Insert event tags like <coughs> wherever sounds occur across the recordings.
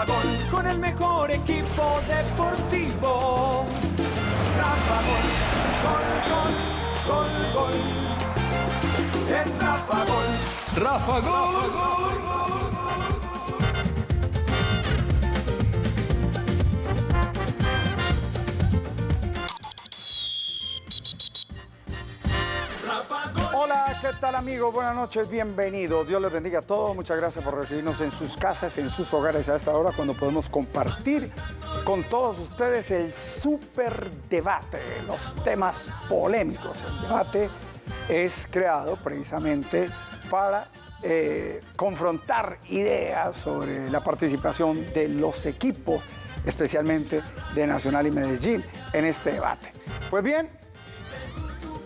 Rafa Gol, con el mejor equipo deportivo. Rafa Gol, gol, gol, gol, gol. Es Rafa Gol. Rafa Gol. ¿Qué tal amigos? Buenas noches, bienvenidos. Dios les bendiga a todos. Muchas gracias por recibirnos en sus casas, en sus hogares a esta hora cuando podemos compartir con todos ustedes el super debate, los temas polémicos. El debate es creado precisamente para eh, confrontar ideas sobre la participación de los equipos, especialmente de Nacional y Medellín, en este debate. Pues bien,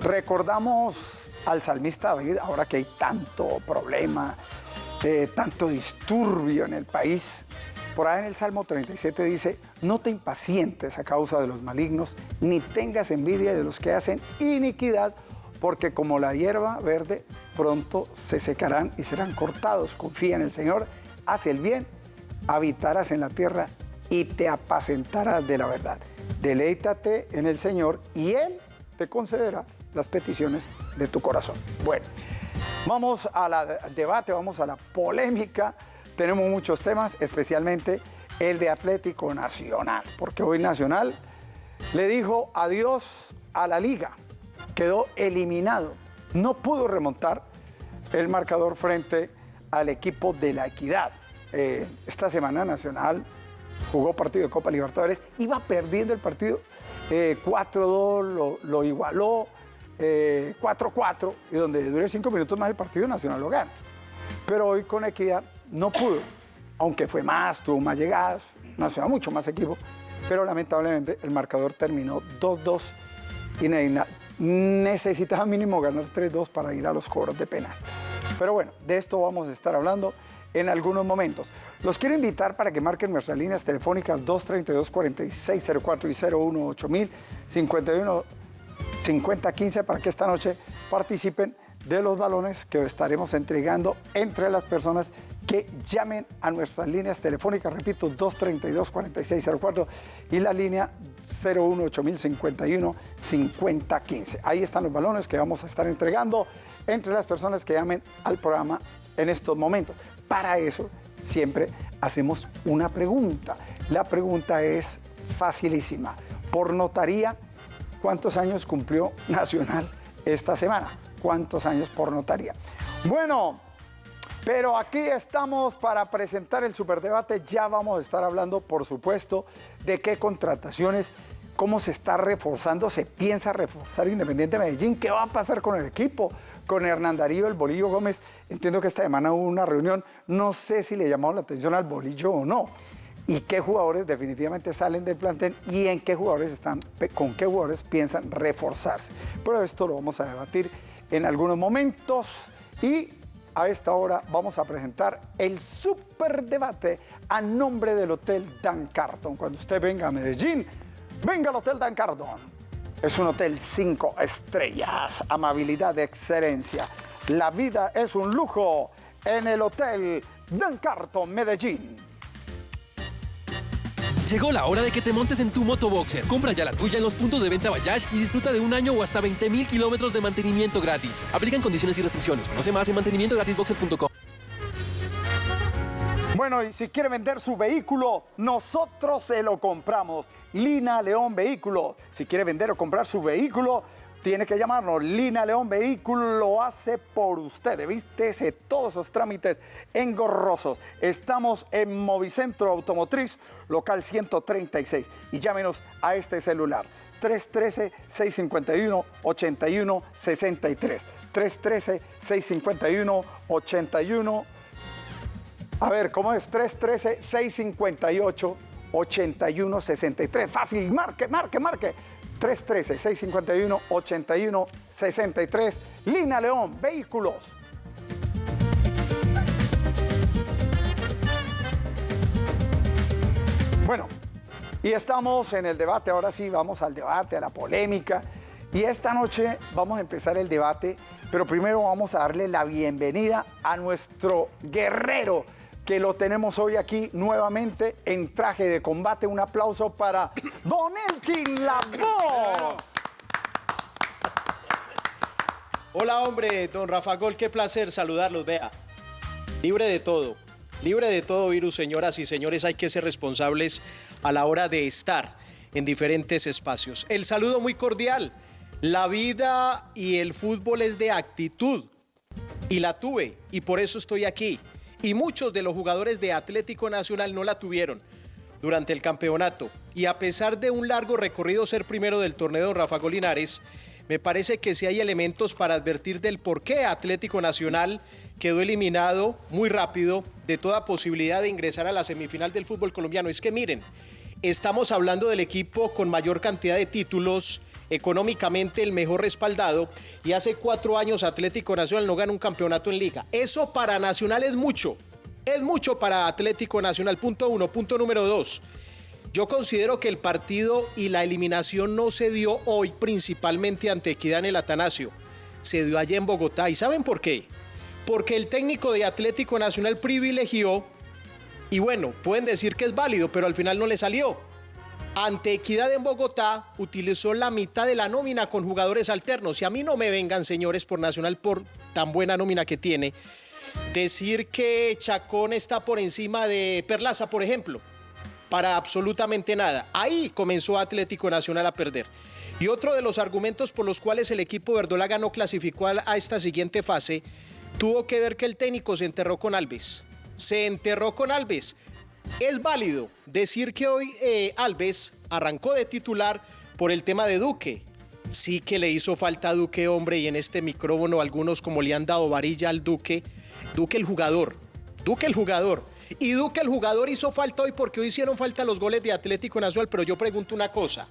recordamos al salmista David, ahora que hay tanto problema, eh, tanto disturbio en el país. Por ahí en el Salmo 37 dice, no te impacientes a causa de los malignos, ni tengas envidia de los que hacen iniquidad, porque como la hierba verde, pronto se secarán y serán cortados. Confía en el Señor, haz el bien, habitarás en la tierra y te apacentarás de la verdad. Deleítate en el Señor y Él te concederá las peticiones de tu corazón. Bueno, vamos al debate, vamos a la polémica. Tenemos muchos temas, especialmente el de Atlético Nacional, porque hoy Nacional le dijo adiós a la liga, quedó eliminado, no pudo remontar el marcador frente al equipo de la Equidad. Eh, esta semana Nacional jugó partido de Copa Libertadores, iba perdiendo el partido eh, 4-2, lo, lo igualó eh, 4-4, y donde dure cinco minutos más el partido Nacional lo gana. Pero hoy con Equidad no pudo, aunque fue más, tuvo más llegadas, Nacional mucho más equipo, pero lamentablemente el marcador terminó 2-2 y ne- necesitaba mínimo ganar 3-2 para ir a los cobros de penal. Pero bueno, de esto vamos a estar hablando en algunos momentos. Los quiero invitar para que marquen nuestras líneas telefónicas 232-4604 y 018 51 5015 para que esta noche participen de los balones que estaremos entregando entre las personas que llamen a nuestras líneas telefónicas, repito, 232-4604 y la línea 018 5015 Ahí están los balones que vamos a estar entregando entre las personas que llamen al programa en estos momentos. Para eso siempre hacemos una pregunta. La pregunta es facilísima. Por notaría, ¿cuántos años cumplió Nacional esta semana? ¿Cuántos años por notaría? Bueno, pero aquí estamos para presentar el superdebate. Ya vamos a estar hablando, por supuesto, de qué contrataciones, cómo se está reforzando, se piensa reforzar Independiente Medellín, qué va a pasar con el equipo, con Hernán Darío, el Bolillo Gómez. Entiendo que esta semana hubo una reunión, no sé si le llamó la atención al Bolillo o no. Y qué jugadores definitivamente salen del plantel y en qué jugadores están, con qué jugadores piensan reforzarse. Pero esto lo vamos a debatir en algunos momentos y a esta hora vamos a presentar el superdebate a nombre del Hotel Dan Carton. Cuando usted venga a Medellín, venga al Hotel Dan Carton. Es un hotel cinco estrellas, amabilidad de excelencia. La vida es un lujo en el Hotel Dan Carton Medellín. Llegó la hora de que te montes en tu motoboxer. Compra ya la tuya en los puntos de venta Bayash y disfruta de un año o hasta 20 mil kilómetros de mantenimiento gratis. Aplican condiciones y restricciones. Conoce más en mantenimientogratisboxer.com. Bueno, y si quiere vender su vehículo, nosotros se lo compramos. Lina León Vehículo. Si quiere vender o comprar su vehículo, tiene que llamarnos. Lina León Vehículo lo hace por usted. Evístese todos esos trámites engorrosos. Estamos en Movicentro Automotriz, local 136. Y llámenos a este celular. 313-651-8163. 313-651-8163. A ver, ¿cómo es? 313-658-8163. Fácil, marque, marque, marque. 313-651-8163. Lina León, vehículos. Bueno, y estamos en el debate, ahora sí vamos al debate, a la polémica. Y esta noche vamos a empezar el debate, pero primero vamos a darle la bienvenida a nuestro guerrero que lo tenemos hoy aquí nuevamente en traje de combate. Un aplauso para Don Elkin Lavoe. Hola hombre, don Rafa Gol, qué placer saludarlos, vea. Libre de todo, libre de todo virus, señoras y señores, hay que ser responsables a la hora de estar en diferentes espacios. El saludo muy cordial. La vida y el fútbol es de actitud y la tuve y por eso estoy aquí. Y muchos de los jugadores de Atlético Nacional no la tuvieron durante el campeonato. Y a pesar de un largo recorrido ser primero del torneo Rafa Golinares, me parece que sí hay elementos para advertir del por qué Atlético Nacional quedó eliminado muy rápido de toda posibilidad de ingresar a la semifinal del fútbol colombiano. Es que miren, estamos hablando del equipo con mayor cantidad de títulos, económicamente el mejor respaldado, y hace cuatro años Atlético Nacional no gana un campeonato en liga. Eso para Nacional es mucho, es mucho para Atlético Nacional, punto uno. Punto número dos. Yo considero que el partido y la eliminación no se dio hoy principalmente ante Equidad en el Atanasio, se dio allá en Bogotá. ¿Y saben por qué? Porque el técnico de Atlético Nacional privilegió, y bueno, pueden decir que es válido, pero al final no le salió. Ante Equidad en Bogotá utilizó la mitad de la nómina con jugadores alternos. Y a mí no me vengan, señores, por Nacional, por tan buena nómina que tiene, decir que Chacón está por encima de Perlaza, por ejemplo para absolutamente nada. Ahí comenzó Atlético Nacional a perder. Y otro de los argumentos por los cuales el equipo verdolaga no clasificó a esta siguiente fase tuvo que ver que el técnico se enterró con Alves. Se enterró con Alves. Es válido decir que hoy eh, Alves arrancó de titular por el tema de Duque. Sí que le hizo falta a Duque, hombre, y en este micrófono algunos como le han dado varilla al Duque. Duque el jugador. Duque el jugador. Y Duque, el jugador, hizo falta hoy porque hoy hicieron falta los goles de Atlético Nacional, pero yo pregunto una cosa.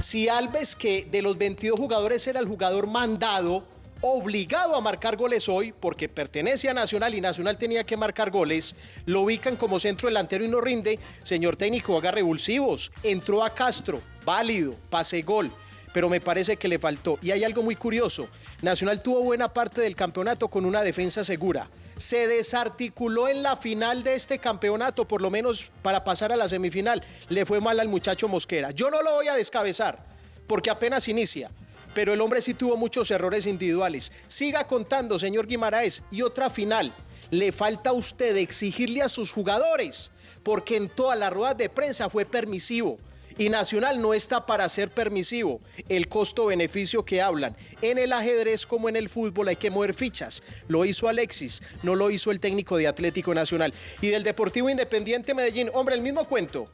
Si Alves, que de los 22 jugadores era el jugador mandado, obligado a marcar goles hoy, porque pertenece a Nacional y Nacional tenía que marcar goles, lo ubican como centro delantero y no rinde, señor técnico, haga revulsivos. Entró a Castro, válido, pase gol pero me parece que le faltó. Y hay algo muy curioso. Nacional tuvo buena parte del campeonato con una defensa segura se desarticuló en la final de este campeonato, por lo menos para pasar a la semifinal. Le fue mal al muchacho Mosquera. Yo no lo voy a descabezar, porque apenas inicia. Pero el hombre sí tuvo muchos errores individuales. Siga contando, señor Guimaraes. Y otra final. Le falta a usted exigirle a sus jugadores, porque en todas las ruedas de prensa fue permisivo. Y Nacional no está para ser permisivo. El costo-beneficio que hablan. En el ajedrez como en el fútbol hay que mover fichas. Lo hizo Alexis, no lo hizo el técnico de Atlético Nacional. Y del Deportivo Independiente Medellín, hombre, el mismo cuento.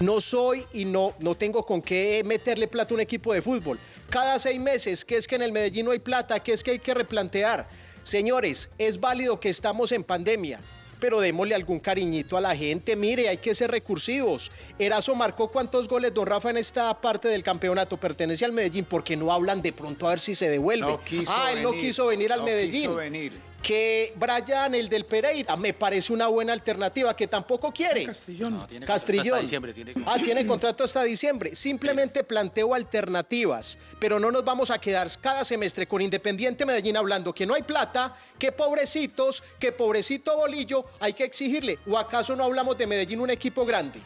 No soy y no, no tengo con qué meterle plata a un equipo de fútbol. Cada seis meses, que es que en el Medellín no hay plata, que es que hay que replantear. Señores, es válido que estamos en pandemia pero démosle algún cariñito a la gente. Mire, hay que ser recursivos. Erazo marcó cuántos goles, don Rafa, en esta parte del campeonato. Pertenece al Medellín, porque no hablan de pronto a ver si se devuelve. ah, él no quiso venir al Medellín. Quiso venir que Brian, el del Pereira, me parece una buena alternativa, que tampoco quiere. Castrillón. tiene Castrillón. Hasta diciembre, ah, tiene contrato hasta diciembre. Simplemente planteo alternativas, pero no nos vamos a quedar cada semestre con Independiente Medellín hablando que no hay plata, que pobrecitos, que pobrecito Bolillo, hay que exigirle. ¿O acaso no hablamos de Medellín un equipo grande?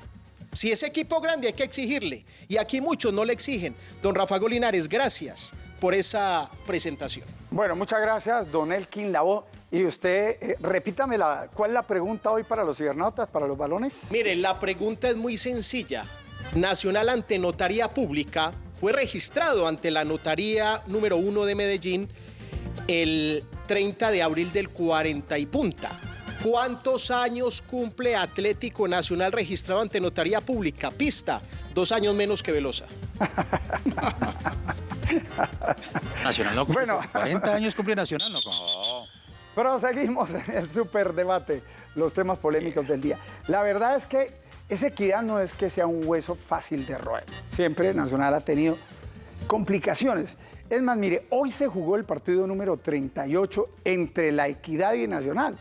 Si es equipo grande hay que exigirle. Y aquí muchos no le exigen. Don Rafa Golinares, gracias por esa presentación. Bueno, muchas gracias, don Elkin Lavo. Y usted, eh, repítame, la, ¿cuál es la pregunta hoy para los cibernautas, para los balones? Mire, la pregunta es muy sencilla. Nacional ante Notaría Pública fue registrado ante la Notaría número uno de Medellín el 30 de abril del 40 y punta. ¿Cuántos años cumple Atlético Nacional registrado ante Notaría Pública? Pista, dos años menos que Velosa. <laughs> Nacional no cumple. Bueno. 40 años cumple Nacional, no. <laughs> Proseguimos <laughs> en el superdebate, los temas polémicos del día. La verdad es que esa equidad no es que sea un hueso fácil de roer. Siempre Nacional ha tenido complicaciones. Es más, mire, hoy se jugó el partido número 38 entre la Equidad y Nacional.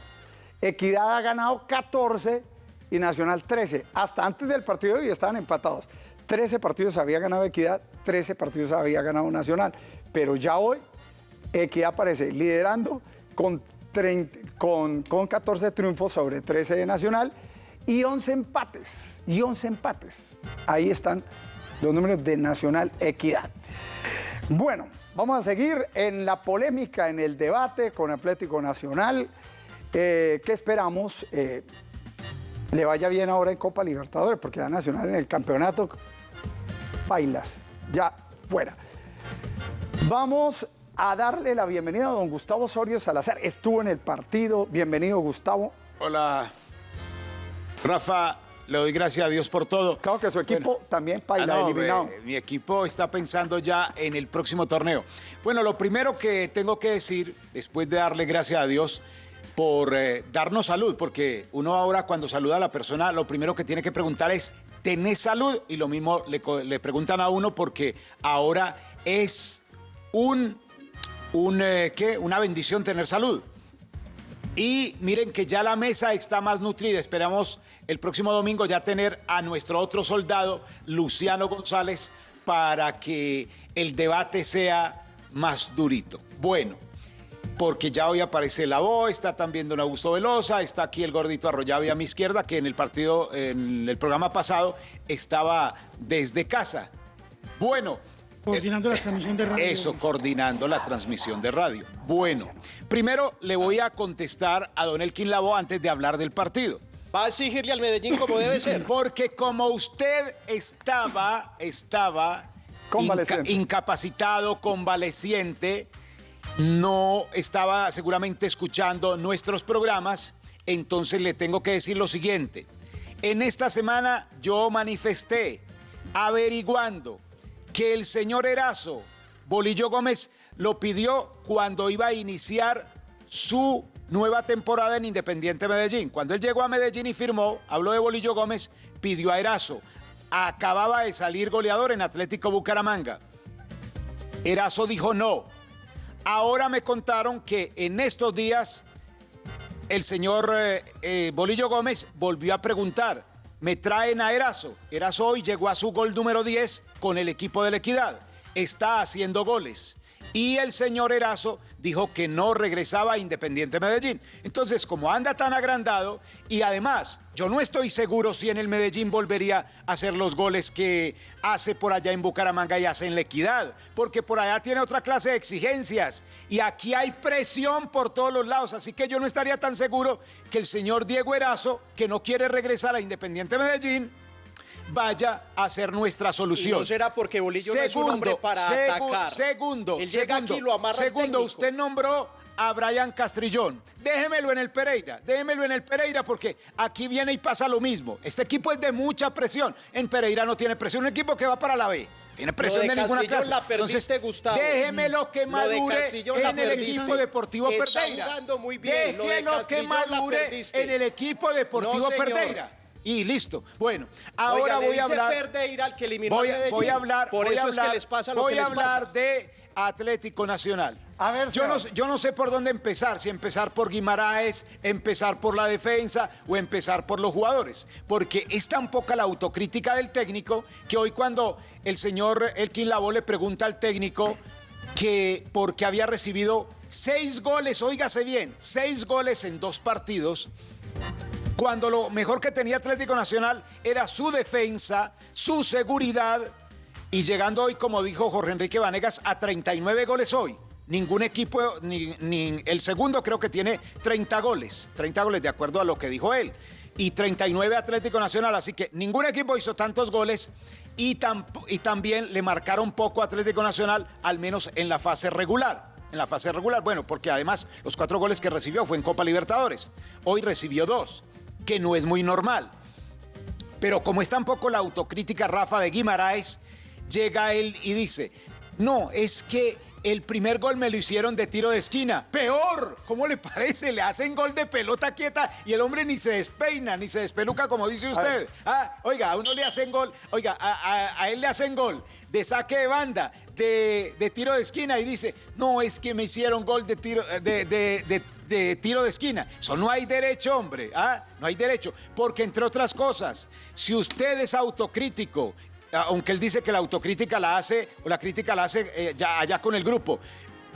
Equidad ha ganado 14 y Nacional 13. Hasta antes del partido de hoy estaban empatados. 13 partidos había ganado Equidad, 13 partidos había ganado Nacional. Pero ya hoy Equidad aparece liderando con con, con 14 triunfos sobre 13 de Nacional y 11 empates. Y 11 empates. Ahí están los números de Nacional Equidad. Bueno, vamos a seguir en la polémica, en el debate con Atlético Nacional. Eh, ¿Qué esperamos? Eh, le vaya bien ahora en Copa Libertadores, porque ya Nacional en el campeonato, bailas, ya fuera. Vamos a darle la bienvenida a don Gustavo Osorio Salazar. Estuvo en el partido. Bienvenido, Gustavo. Hola, Rafa. Le doy gracias a Dios por todo. Claro que su equipo también baila Ah, no, eliminado. eh, mi equipo está pensando ya en el próximo torneo. Bueno, lo primero que tengo que decir, después de darle gracias a Dios por eh, darnos salud, porque uno ahora cuando saluda a la persona, lo primero que tiene que preguntar es, ¿tenés salud? Y lo mismo le preguntan a uno porque ahora es un, un eh, una bendición tener salud. Y miren que ya la mesa está más nutrida. Esperamos el próximo domingo ya tener a nuestro otro soldado, Luciano González, para que el debate sea más durito. Bueno, porque ya hoy aparece la voz, está también don Augusto Velosa, está aquí el gordito Arroyave a mi izquierda, que en el partido, en el programa pasado, estaba desde casa. Bueno, Coordinando la transmisión de radio. eso, coordinando la transmisión de radio. Bueno, primero le voy a contestar a don Elkin Labo antes de hablar del partido. Va a exigirle al Medellín como debe ser. <laughs> Porque como usted estaba, estaba Convaleciente. inca- incapacitado, convaleciente, no estaba seguramente escuchando nuestros programas, entonces le tengo que decir lo siguiente. En esta semana yo manifesté, averiguando, que el señor Erazo, Bolillo Gómez, lo pidió cuando iba a iniciar su nueva temporada en Independiente Medellín. Cuando él llegó a Medellín y firmó, habló de Bolillo Gómez, pidió a Erazo. Acababa de salir goleador en Atlético Bucaramanga. Erazo dijo no. Ahora me contaron que en estos días el señor eh, eh, Bolillo Gómez volvió a preguntar, ¿me traen a Erazo? Erazo hoy llegó a su gol número 10 con el equipo de la Equidad. Está haciendo goles. Y el señor Erazo dijo que no regresaba a Independiente Medellín. Entonces, como anda tan agrandado, y además, yo no estoy seguro si en el Medellín volvería a hacer los goles que hace por allá en Bucaramanga y hace en la Equidad, porque por allá tiene otra clase de exigencias. Y aquí hay presión por todos los lados, así que yo no estaría tan seguro que el señor Diego Erazo, que no quiere regresar a Independiente Medellín, vaya a ser nuestra Y solución. no será porque Bolillo no es un hombre para segu- atacar. Segundo, Él llega segundo, aquí y lo amarra el segundo, técnico. usted nombró a Brian Castrillón. Déjemelo en el Pereira, déjemelo en el Pereira porque aquí viene y pasa lo mismo. Este equipo es de mucha presión. En Pereira no tiene presión, un equipo que va para la B. Tiene presión Lo de, de ninguna clase. la perdiste, Gustavo. Déjemelo que madure en el equipo Deportivo Está Pereira. muy bien. Lo de Déjelo que madure en el equipo Deportivo No. Pereira. Y listo. Bueno, ahora Oiga, voy a hablar. Al que eliminó voy, a voy a hablar. Por voy eso a es que hablar- les pasa lo voy que a les hablar pasa. de Atlético Nacional. A ver, yo, no, yo no sé por dónde empezar, si empezar por Guimaraes, empezar por la defensa o empezar por los jugadores, porque es tan poca la autocrítica del técnico que hoy cuando el señor Elkin Labo le pregunta al técnico que porque había recibido seis goles, óigase bien, seis goles en dos partidos, cuando lo mejor que tenía Atlético Nacional era su defensa, su seguridad, y llegando hoy, como dijo Jorge Enrique Vanegas, a 39 goles hoy. Ningún equipo, ni, el segundo creo que tiene 30 goles, 30 goles de acuerdo a lo que dijo él, y 39 Atlético Nacional, así que ningún equipo hizo tantos goles y, y también le marcaron poco Atlético Nacional, al menos en la fase regular. En la fase regular, bueno, porque además los cuatro goles que recibió fue en Copa Libertadores. Hoy recibió dos, que no es muy normal. Pero como es tan poco la autocrítica, Rafa de Guimaraes, llega él y dice, no, es que el primer gol me lo hicieron de tiro de esquina. Peor, ¿cómo le parece? Le hacen gol de pelota quieta y el hombre ni se despeina, ni se despeluca como dice usted. Ah, oiga, a uno le hacen gol, oiga, a, a- a él le hacen gol de saque de banda, de, de tiro de esquina y dice, no, es que me hicieron gol de tiro de, de- de- de tiro de esquina. Eso no hay derecho, hombre. ¿ah? No hay derecho. Porque, entre otras cosas, si usted es autocrítico, aunque él dice que la autocrítica la hace, o la crítica la hace eh, ya allá con el grupo,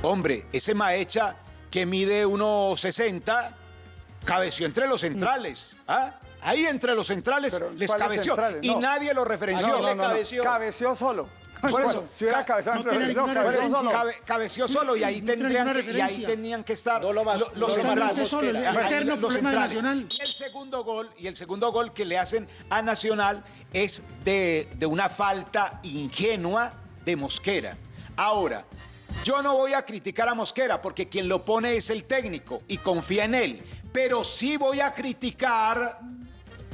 hombre, ese Maecha que mide 1,60, Cabeció entre los centrales. ¿ah? Ahí entre los centrales Pero, les ¿cuáles cabeció. centrales? Y No. nadie lo referenció. no, No, no, no, cabeció. cabeció solo. Por eso, si hubiera ca- cabezado no entre. Cabe- cabeció solo y ahí tendrían que, y ahí tenían que estar No lo más- lo- no los lo centrales. solo, el Mosquera. Ahí, eterno los problema de centrales. Nacional. Y el segundo gol, y el segundo gol que le hacen a Nacional es de, de una falta ingenua de Mosquera. Ahora, yo no voy a criticar a Mosquera porque quien lo pone es el técnico y confía en él. Pero sí voy a criticar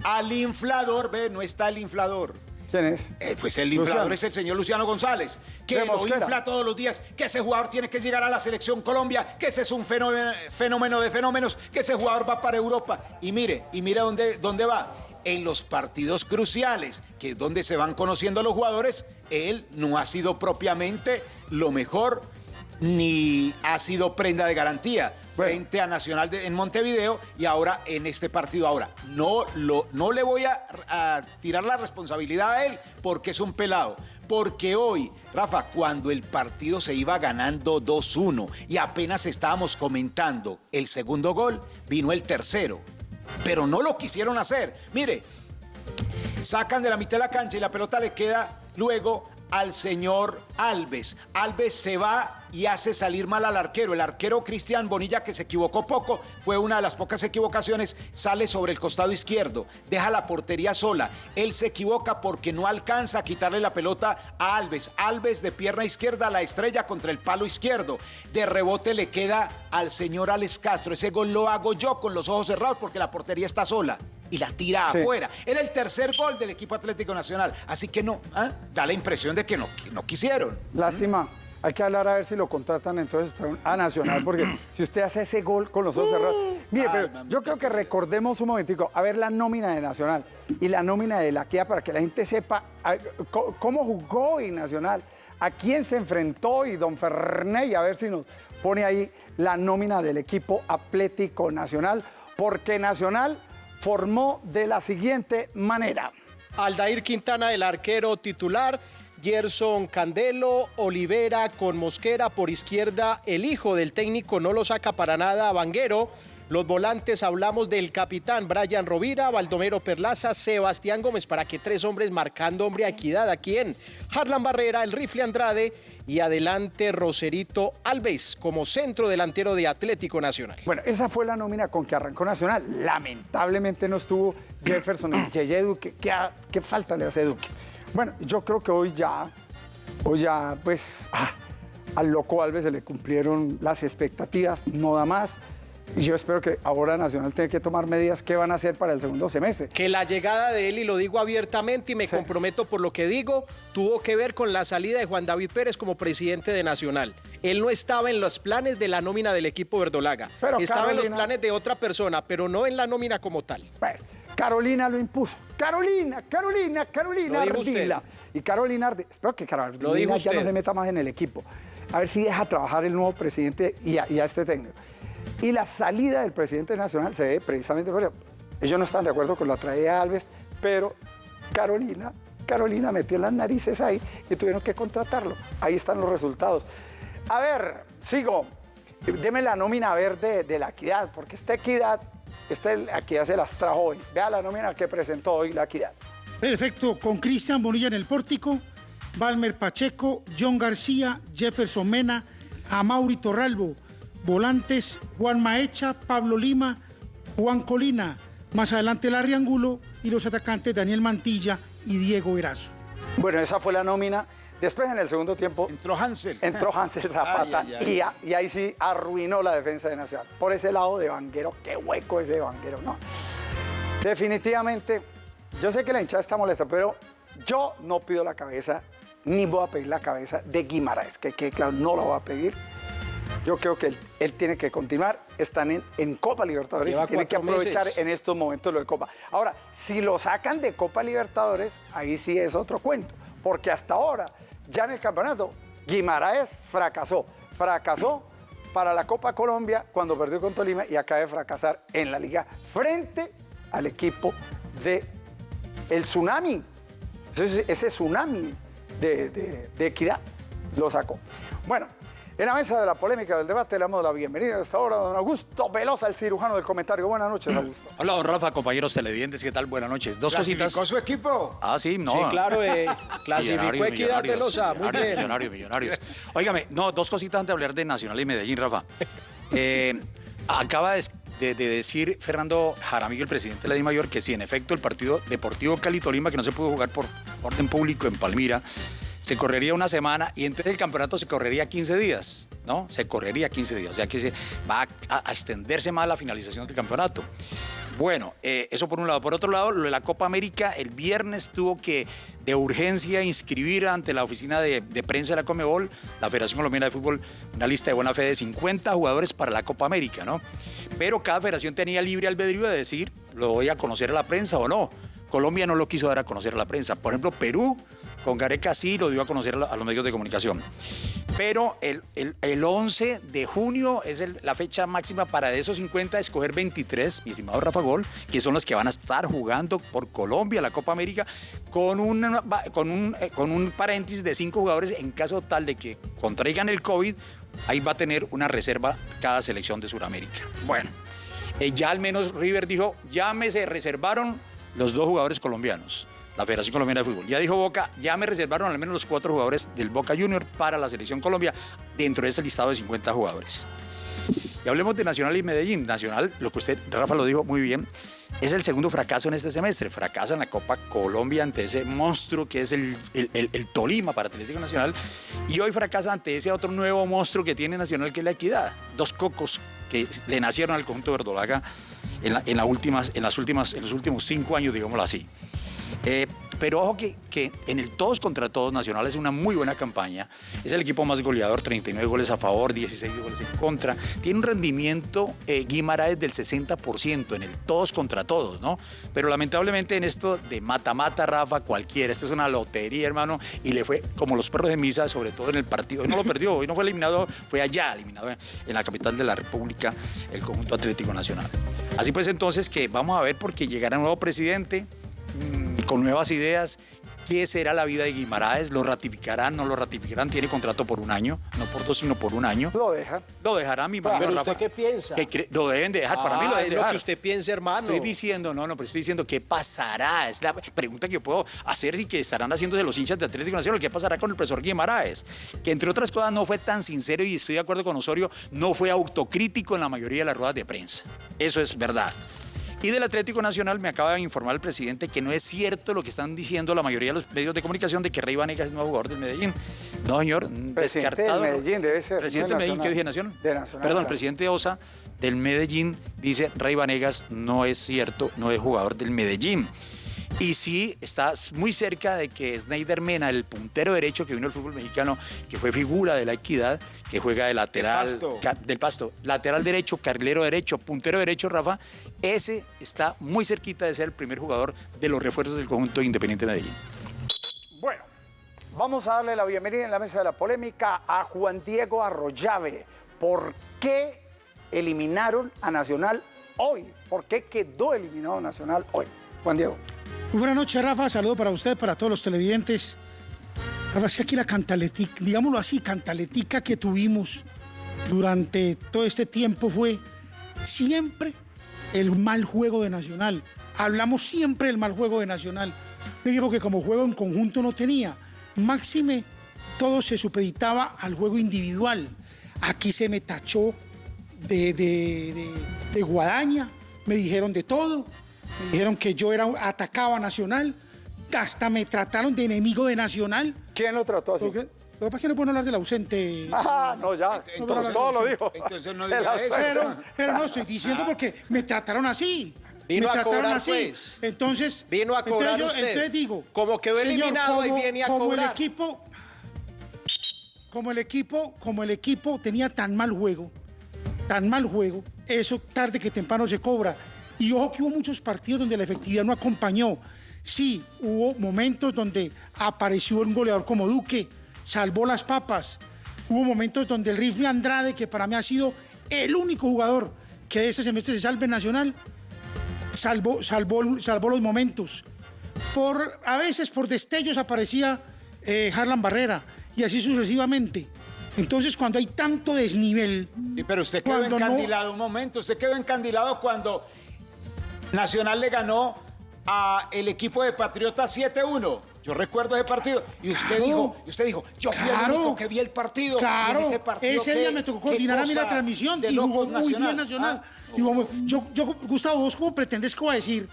al inflador. Ve, no está el inflador. ¿Quién es? Eh, pues el inflador es el señor Luciano González, que lo infla todos los días, que ese jugador tiene que llegar a la selección Colombia, que ese es un fenómeno, fenómeno de fenómenos, que ese jugador va para Europa. Y mire, y mire dónde, dónde va. En los partidos cruciales, que es donde se van conociendo los jugadores, él no ha sido propiamente lo mejor, ni ha sido prenda de garantía. Frente a Nacional en Montevideo y ahora en este partido. Ahora, no, lo, no le voy a, a tirar la responsabilidad a él porque es un pelado. Porque hoy, Rafa, cuando el partido se iba ganando 2-1 y apenas estábamos comentando el segundo gol, vino el tercero. Pero no lo quisieron hacer. Mire, sacan de la mitad de la cancha y la pelota le queda luego al señor Alves. Alves se va y hace salir mal al arquero. El arquero Cristian Bonilla, que se equivocó poco, fue una de las pocas equivocaciones, sale sobre el costado izquierdo, deja la portería sola. Él se equivoca porque no alcanza a quitarle la pelota a Alves. Alves de pierna izquierda, la estrella contra el palo izquierdo. De rebote le queda al señor Alex Castro. Ese gol lo hago yo con los ojos cerrados porque la portería está sola. Y la tira Sí. afuera. Era el tercer gol del equipo Atlético Nacional. Así que no, ¿ah? da la impresión de que no, que no quisieron. Lástima. Hay que hablar a ver si lo contratan entonces a Nacional, porque <clears throat> si usted hace ese gol con los ojos cerrados. Mire, Ay, pero mamita yo creo que recordemos un momentico, a ver la nómina de Nacional y la nómina de la Kia para que la gente sepa a- cómo jugó hoy Nacional, a quién se enfrentó y don Ferney, a ver si nos pone ahí la nómina del equipo Atlético Nacional, porque Nacional formó de la siguiente manera. Aldair Quintana, el arquero titular. Gerson Candelo, Olivera con Mosquera por izquierda. El hijo del técnico no lo saca para nada, Vanguero. Los volantes hablamos del capitán Brian Rovira, Baldomero Perlaza, Sebastián Gómez, para que tres hombres marcando hombre a equidad. ¿A quién? Harlan Barrera, el rifle Andrade y adelante Roserito Alves como centro delantero de Atlético Nacional. Bueno, esa fue la nómina con que arrancó Nacional. Lamentablemente no estuvo Jefferson y Yeye Duque. ¿Qué, qué falta le hace Duque? Bueno, yo creo que hoy ya, hoy ya, pues, ah, al loco Alves se le cumplieron las expectativas, no da más. Y yo espero que ahora Nacional tenga que tomar medidas que van a hacer para el segundo semestre. que la llegada de él, y lo digo abiertamente y me Sí. comprometo por lo que digo, tuvo que ver con la salida de Juan David Pérez como presidente de Nacional. Él no estaba en los planes de la nómina del equipo verdolaga. Pero estaba en los planes de otra persona, pero no en la nómina como tal. Bueno, Carolina lo impuso. Carolina, Carolina, Carolina. Ardila. Y Carolina Ardila, espero que Carolina ya no se meta más en el equipo. A ver si deja trabajar el nuevo presidente y a, y a este técnico. Y la salida del presidente nacional se ve precisamente por eso. Ellos no están de acuerdo con la traída de Alves, pero Carolina, Carolina metió las narices ahí y tuvieron que contratarlo. Ahí están los resultados. A ver, sigo. Deme la nómina verde de la equidad, porque esta equidad, esta equidad se las trajo hoy. Vea la nómina que presentó hoy la equidad. Perfecto, con Cristian Bonilla en el pórtico, Balmer Pacheco, John García, Jefferson Mena, Amauri Torralbo, volantes Juan Maecha, Pablo Lima, Juan Colina, más adelante Larry Angulo y los atacantes Daniel Mantilla y Diego Erazo. Bueno, esa fue la nómina. Después, en el segundo tiempo, Entró Hansel. entró Hansel <laughs> Zapata Ay, ay, ay. Y, ahí sí arruinó la defensa de Nacional. Por ese lado de Vanguero, qué hueco ese de Vanguero, ¿no? Definitivamente, yo sé que la hinchada está molesta, pero yo no pido la cabeza, ni voy a pedir la cabeza de Guimaraes, que, que claro, no la voy a pedir. Yo creo que él, él tiene que continuar. Están en, en Copa Libertadores Lleva y tiene que aprovechar meses. en estos momentos lo de Copa. Ahora, si lo sacan de Copa Libertadores, ahí sí es otro cuento. Porque hasta ahora, ya en el campeonato, Guimaraes fracasó. Fracasó para la Copa Colombia cuando perdió con Tolima y acaba de fracasar en la liga frente al equipo de el Tsunami. Ese, tsunami de equidad lo sacó. Bueno, En la mesa de la polémica del debate le damos la bienvenida a esta hora a don Augusto Velosa, el cirujano del comentario. Buenas noches, Augusto. Hola, don Rafa, compañeros televidentes, ¿qué tal? Buenas noches. Dos cositas. ¿Clasificó su equipo? Ah, sí, no. Sí, claro, eh, <laughs> clasificó Equidad Velosa, muy bien. Millonarios, millonarios. Óigame, no, dos cositas antes de hablar de Nacional y Medellín, Rafa. <laughs> Eh, acaba de, de- de decir Fernando Jaramillo, el presidente de la DIMAYOR, que si en efecto el partido Deportivo Cali Tolima, que no se pudo jugar por orden público en Palmira, se correría una semana y entonces el campeonato se correría 15 días, ¿no? Se correría 15 días, o sea que se va a, extenderse más la finalización del campeonato. Bueno, eh, eso por un lado. Por otro lado, lo de la Copa América, el viernes tuvo que de urgencia inscribir ante la oficina de, de prensa de la Comebol, la Federación Colombiana de Fútbol, una lista de buena fe de 50 jugadores para la Copa América, ¿no? Pero cada federación tenía libre albedrío de decir, lo voy a conocer a la prensa o no. Colombia no lo quiso dar a conocer a la prensa. Por ejemplo, Perú con Gareca sí lo dio a conocer a los medios de comunicación. Pero el, el- el 11 de junio es la fecha máxima para de esos 50 escoger 23, mi estimado Rafa Gol, que son los que van a estar jugando por Colombia la Copa América, con, una- con, un, eh, con un paréntesis de cinco jugadores en caso tal de que contraigan el COVID, ahí va a tener una reserva cada selección de Sudamérica. Bueno, eh, ya al menos River dijo, ya me se reservaron los dos jugadores colombianos, la Federación Colombiana de Fútbol. Ya dijo Boca, ya me reservaron al menos los cuatro jugadores del Boca Junior para la Selección Colombia dentro de ese listado de 50 jugadores. Y hablemos de Nacional y Medellín. Nacional, lo que usted, Rafa, lo dijo muy bien, es el segundo fracaso en este semestre. Fracasa en la Copa Colombia ante ese monstruo que es el, el- Tolima para Atlético Nacional. Y hoy fracasa ante ese otro nuevo monstruo que tiene Nacional, que es la Equidad. Dos cocos que le nacieron al conjunto verdolaga en, la- últimas, en, las últimas, en los últimos cinco años, digámoslo así. Eh, pero ojo que, que en el todos contra todos Nacional es una muy buena campaña. Es el equipo más goleador, 39 goles a favor, 16 goles en contra. Tiene un rendimiento eh, Guimaraes del 60% en el todos contra todos, ¿no? Pero lamentablemente en esto de mata-mata, Rafa, cualquiera. Esto es una lotería, hermano. Y le fue como los perros de misa, sobre todo en el partido. Hoy no lo perdió, hoy no fue eliminado, fue allá eliminado en la capital de la República, el conjunto Atlético Nacional. Así pues entonces que vamos a ver porque llegará un nuevo presidente con nuevas ideas. ¿Qué será la vida de Guimaraes? ¿Lo ratificarán? ¿No lo ratificarán? Tiene contrato por un año, no por dos, sino por un año. Lo dejan. Lo dejará mi imagino, Pero. ¿usted qué piensa? Que lo deben de dejar. Para mí lo deben de es lo dejar. que usted piensa, hermano. Estoy diciendo, no, no, pero estoy diciendo qué pasará. Es la pregunta que yo puedo hacer y que estarán haciendo de los hinchas de Atlético Nacional. ¿Qué pasará con el profesor Guimaraes? Que entre otras cosas no fue tan sincero y estoy de acuerdo con Osorio, no fue autocrítico en la mayoría de las ruedas de prensa. Eso es verdad. Y del Atlético Nacional me acaba de informar el presidente que no es cierto lo que están diciendo la mayoría de los medios de comunicación de que Rey Vanegas es nuevo jugador del Medellín. No, señor, Presidente descartado. del Medellín, debe ser, Presidente del de Medellín, ¿qué dije? Nacional. De Nacional, Perdón, el presidente Osa del Medellín dice Rey Vanegas no es cierto, no es jugador del Medellín. Y sí, está muy cerca de que Snyder Mena, el puntero derecho que vino al fútbol mexicano, que fue figura de la equidad, que juega de lateral. Pasto. ca- del pasto. Lateral derecho, carrilero derecho, puntero derecho, Rafa. Ese está muy cerquita de ser el primer jugador de los refuerzos del conjunto Independiente de Medellín. Bueno, vamos a darle la bienvenida en la mesa de la polémica a Juan Diego Arroyave. ¿Por qué eliminaron a Nacional hoy? ¿Por qué quedó eliminado Nacional hoy? Juan Diego. Muy buenas noches, Rafa. Saludo para usted, para todos los televidentes. Rafa, si aquí la cantaletica, digámoslo así, cantaletica que tuvimos durante todo este tiempo fue siempre el mal juego de Nacional. Hablamos siempre del mal juego de Nacional. Un equipo que como juego en conjunto no tenía. Máxime, todo se supeditaba al juego individual. Aquí se me tachó de, de- de- guadaña, me dijeron de todo, dijeron que yo era atacaba a Nacional, hasta me trataron de enemigo de Nacional. ¿Quién lo trató así? Porque, lo que pasa es que no puedo hablar del ausente. Ah, no, ya. Entonces- todo lo dijo. entonces no diga eso. Pero, pero no estoy diciendo porque me trataron así. Vino me a trataron cobrar, así. pues. Entonces, Vino a cobrar entonces, usted. entonces digo, Como quedó señor, eliminado, ahí como- viene a como el equipo, como el equipo, como el equipo tenía tan mal juego, tan mal juego, eso tarde que temprano se cobra. Y ojo que hubo muchos partidos donde la efectividad no acompañó. Sí, hubo momentos donde apareció un goleador como Duque, salvó las papas. Hubo momentos donde el rifle Andrade, que para mí ha sido el único jugador que de este semestre se salve en Nacional, salvó, salvó, salvó los momentos. Por, a veces por destellos aparecía eh, Harlan Barrera y así sucesivamente. Entonces, cuando hay tanto desnivel, Sí, pero usted quedó no- encandilado un momento, usted quedó encandilado cuando Nacional le ganó a el equipo de Patriotas 7-1. Yo recuerdo ese partido y usted Claro. dijo, y usted dijo, yo fui Claro. el único que vi el partido. Claro, en ese, partido, ese día me tocó coordinar a mí la transmisión y jugó muy bien Nacional. Ah, Y yo, yo, Gustavo, ¿vos cómo pretendes que voy a decir?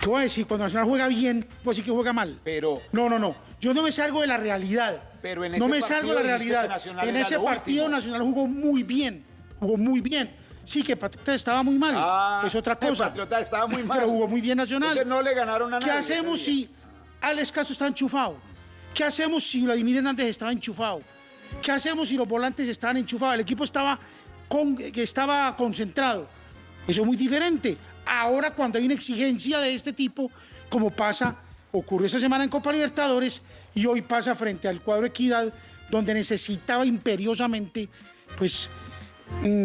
¿Qué voy a decir? Cuando Nacional juega bien, voy a decir que juega mal. Pero- No, no, no. Yo no me salgo de la realidad. Pero en no ese me salgo de la realidad. En ese partido último. Nacional jugó muy bien. Jugó muy bien. Sí, que Patriotas estaba muy mal. Ah, es otra cosa. Patriota estaba muy mal. Pero jugó muy bien Nacional. Entonces no le ganaron a ¿Qué nadie hacemos ese día. si Alex Castro está enchufado? ¿Qué hacemos si Vladimir Hernández estaba enchufado? ¿Qué hacemos si los volantes estaban enchufados? El equipo estaba, con, estaba concentrado. Eso es muy diferente. Ahora cuando hay una exigencia de este tipo, como pasa, ocurrió esta semana en Copa Libertadores y hoy pasa frente al cuadro Equidad, donde necesitaba imperiosamente, pues,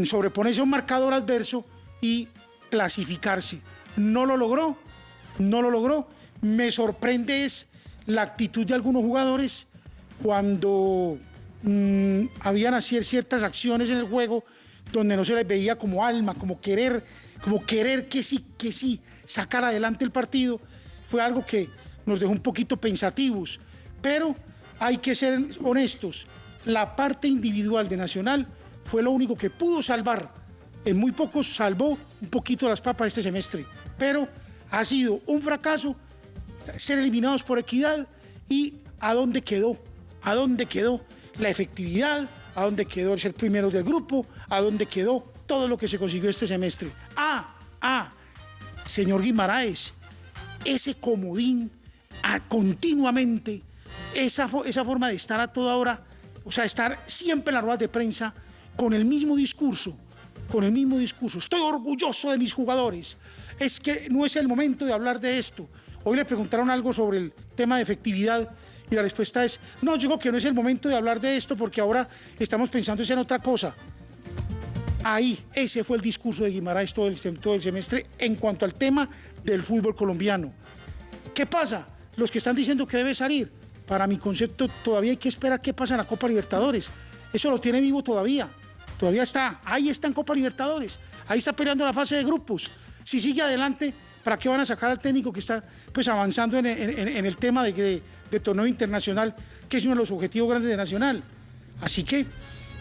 sobreponerse a un marcador adverso y clasificarse. No lo logró, no lo logró. Me sorprende es la actitud de algunos jugadores cuando mm, habían así ciertas acciones en el juego donde no se les veía como alma, como querer, como querer que sí, que sí, sacar adelante el partido. Fue algo que nos dejó un poquito pensativos, pero hay que ser honestos. La parte individual de Nacional fue lo único que pudo salvar. En muy pocos salvó un poquito las papas este semestre, pero ha sido un fracaso ser eliminados por equidad y a dónde quedó, a dónde quedó la efectividad, a dónde quedó el ser primero del grupo, a dónde quedó todo lo que se consiguió este semestre. Ah, ah, señor Guimaraes, ese comodín a- continuamente, esa, esa forma de estar a toda hora, o sea, estar siempre en las ruedas de prensa con el mismo discurso, con el mismo discurso. Estoy orgulloso de mis jugadores. Es que no es el momento de hablar de esto. Hoy le preguntaron algo sobre el tema de efectividad y la respuesta es, no, yo digo que no es el momento de hablar de esto porque ahora estamos pensando en otra cosa. Ahí, ese fue el discurso de Guimaraes todo el, todo el semestre en cuanto al tema del fútbol colombiano. ¿Qué pasa? Los que están diciendo que debe salir, para mi concepto todavía hay que esperar qué pasa en la Copa Libertadores. Eso lo tiene vivo todavía. Todavía está. Ahí está en Copa Libertadores. Ahí está peleando la fase de grupos. Si sigue adelante, ¿para qué van a sacar al técnico que está pues avanzando en, en- en- en el tema de, de- de torneo internacional, que es uno de los objetivos grandes de Nacional? Así que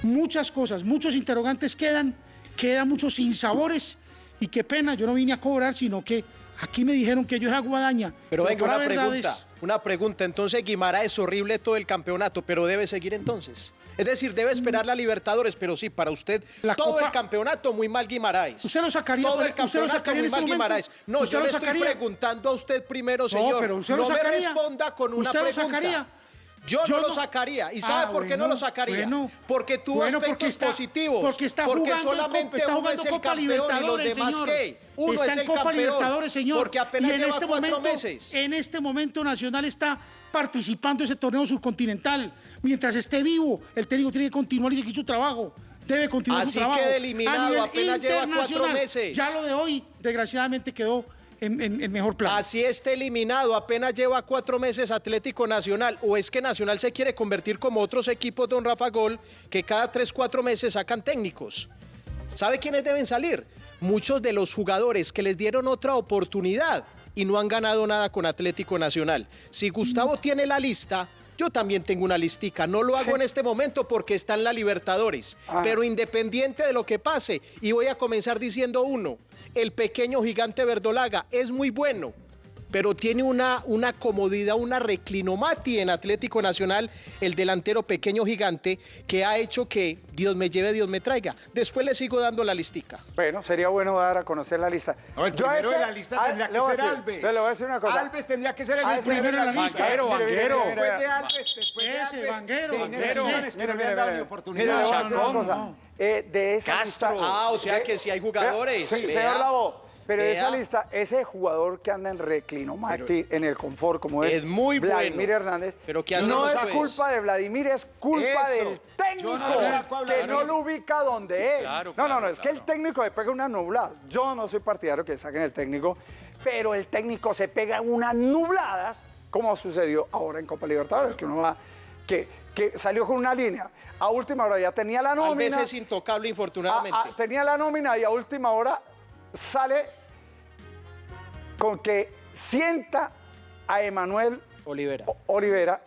muchas cosas, muchos interrogantes quedan, quedan muchos sinsabores y qué pena, yo no vine a cobrar, sino que aquí me dijeron que yo era guadaña. Pero venga, una verdad pregunta. Una pregunta. Entonces Guimara es horrible todo el campeonato, pero debe seguir entonces. Es decir, debe esperar la Libertadores, pero sí, para usted, La todo Copa- el campeonato muy mal Guimaraes. ¿Usted lo sacaría Todo el usted lo campeonato sacaría muy mal momento? Guimaraes. No, ¿Usted yo lo le estoy preguntando a usted primero, señor. No, pero usted lo No me responda con una ¿Usted lo pregunta. sacaría? Yo, Yo no lo sacaría. ¿Y sabe Ah, por qué no lo sacaría? bueno. porque tuvo Bueno, aspectos porque está- positivos. porque está jugando en solamente está uno jugando es el Copa y los Libertadores, demás señor. qué. Uno está es en el Copa campeón. Libertadores, señor. Porque apenas y en lleva este momento, meses. En este momento Nacional está participando en ese torneo subcontinental. Mientras esté vivo, el técnico tiene que continuar y seguir su trabajo. Debe continuar Así su trabajo. quede A eliminado, apenas lleva cuatro meses. Ya lo de hoy, desgraciadamente, quedó en, en- en mejor plan. Así esté eliminado, apenas lleva cuatro meses Atlético Nacional. ¿O es que Nacional se quiere convertir como otros equipos, don Rafa Gol, que cada tres, cuatro meses sacan técnicos? ¿Sabe quiénes deben salir? Muchos de los jugadores que les dieron otra oportunidad y no han ganado nada con Atlético Nacional. Si Gustavo tiene la lista, yo también tengo una listica. No lo hago en este momento porque está en la Libertadores. Pero independiente de lo que pase, y voy a comenzar diciendo uno, el pequeño gigante Verdolaga es muy bueno. Pero tiene una, una comodidad, una reclinomati en Atlético Nacional, el delantero pequeño gigante, que ha hecho que Dios me lleve, Dios me traiga. Después le sigo dando la listica. Bueno, sería bueno dar a conocer la lista. No, el Yo primero de ese- la lista tendría le que ser Alves. Le voy a decir una cosa. Alves tendría que ser el A ese- primero en la lista. Mire, Vanguero. Después de Alves, después de Ese, Alves, Vanguero, de Vanguero. Millones que no le han dado ni oportunidad. no. Eh, de esa Castro. lista- Ah, o sea de- que sí hay jugadores. Sí, señor Lavo. Pero de esa lista, ese jugador que anda en reclinomati, en el confort, como es, Es muy Vladimir bueno. Hernández, Pero ¿qué no es pues? culpa de Vladimir, es culpa Eso. del técnico, no a que no lo ubica donde es. Claro, no, no, no, es que el técnico le pega una nublada. Yo no soy partidario que saquen el técnico, pero el técnico se pega unas nubladas, como sucedió ahora en Copa Libertadores, que uno va, que que salió con una línea. A última hora ya tenía la nómina. vez es intocable, infortunadamente. a- a- tenía la nómina y a última hora sale con que sienta a Emanuel Olivera. Olivera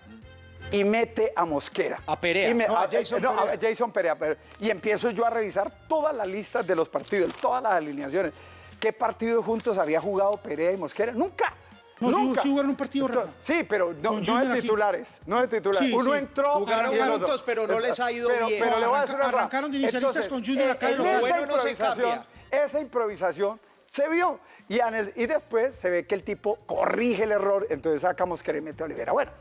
y mete a Mosquera. A Perea. Y me- No, a Jason no, a Perea. Jason Perea, pero- y empiezo yo a revisar todas las listas de los partidos, todas las alineaciones. ¿Qué partidos juntos había jugado Perea y Mosquera? Nunca. No, sí- nunca. sí jugaron un partido, Rafa. Sí, pero no, Con no Junior de aquí. titulares. No de titulares. Sí, Uno sí. entró. Jugaron y el otro. juntos, pero no les ha ido Pero- bien. Pero le voy a decir una cosa. Arrancaron de inicialistas con Junior acá y en lo esa bueno no se improvisación- cambia. Esa improvisación se vio. Y, en el- y después se ve que el tipo corrige el error, entonces sacamos que le mete a Olivera. Bueno,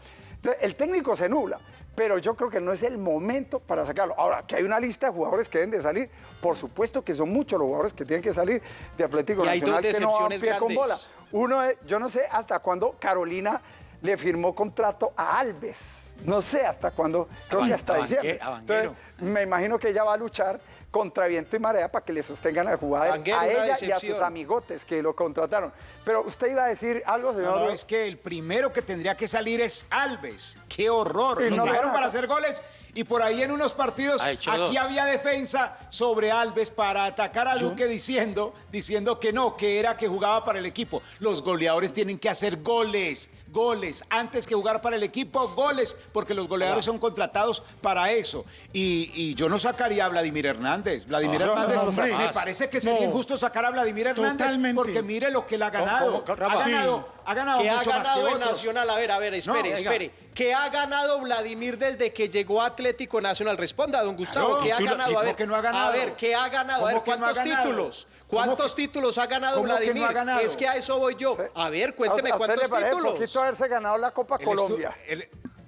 el técnico se nubla, pero yo creo que no es el momento para sacarlo. Ahora, que hay una lista de jugadores que deben de salir, por supuesto que son muchos los jugadores que tienen que salir de Atlético Y hay dos Nacional que no van pie con bola. Uno yo no sé hasta cuándo Carolina le firmó contrato a Alves. No sé hasta cuándo, creo que hasta diciembre. Entonces, me imagino que ella va a luchar contra viento y marea para que le sostengan al jugador Banquero, a ella y a sus amigotes que lo contrataron. Pero usted iba a decir algo, señor. No, no, es que el primero que tendría que salir es Alves. ¡Qué horror! Lo no trajeron para hacer goles y por ahí en unos partidos aquí dos. había defensa sobre Alves para atacar a Duque diciendo, diciendo que no, que era que jugaba para el equipo. Los goleadores tienen que hacer goles, goles. Antes que jugar para el equipo, goles, porque los goleadores son contratados para eso. Y, y yo no sacaría a Vladimir Hernández. Vladimir No, no, Hernández, no, me parece que sería No. injusto sacar a Vladimir Hernández Totalmente. porque mire lo que él ha ganado. cómo? Ha ganado, ha ganado que ha mucho más que ganado en otros. Nacional. A ver, a ver, espere, espere. Que ha ganado Vladimir desde que llegó a Atlético Nacional. Responda, don Gustavo, que ha ganado. ¿y A ver, que no ha ganado? a ver, que ha ganado. A ver, ¿Cómo que ha ¿cuántos ganado? títulos? ¿Cómo ¿Cuántos que- títulos ha ganado que ha Vladimir? ganado? Es que a eso voy yo. A ver, cuénteme ¿A usted cuántos le títulos. Haberse ganado la Copa Colombia.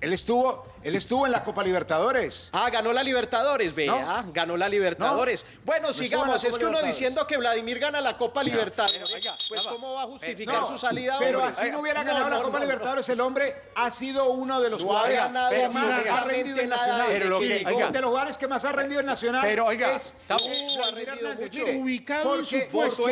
Él estuvo, él estuvo en la Copa Libertadores. Ah, ganó la Libertadores, vea, ganó la Libertadores. Bueno, sigamos, es que uno diciendo que Vladimir gana la Copa Libertadores, oiga, pues ¿cómo va a justificar No, su salida? pero hombre? así no hubiera No, ganado la Copa no, no. Libertadores, el hombre ha sido uno de los jugadores que más ha rendido en Nacional. Pero que oiga, de los jugadores que más ha rendido en Nacional Pero, oiga, es eh, Ubicado en su puesto.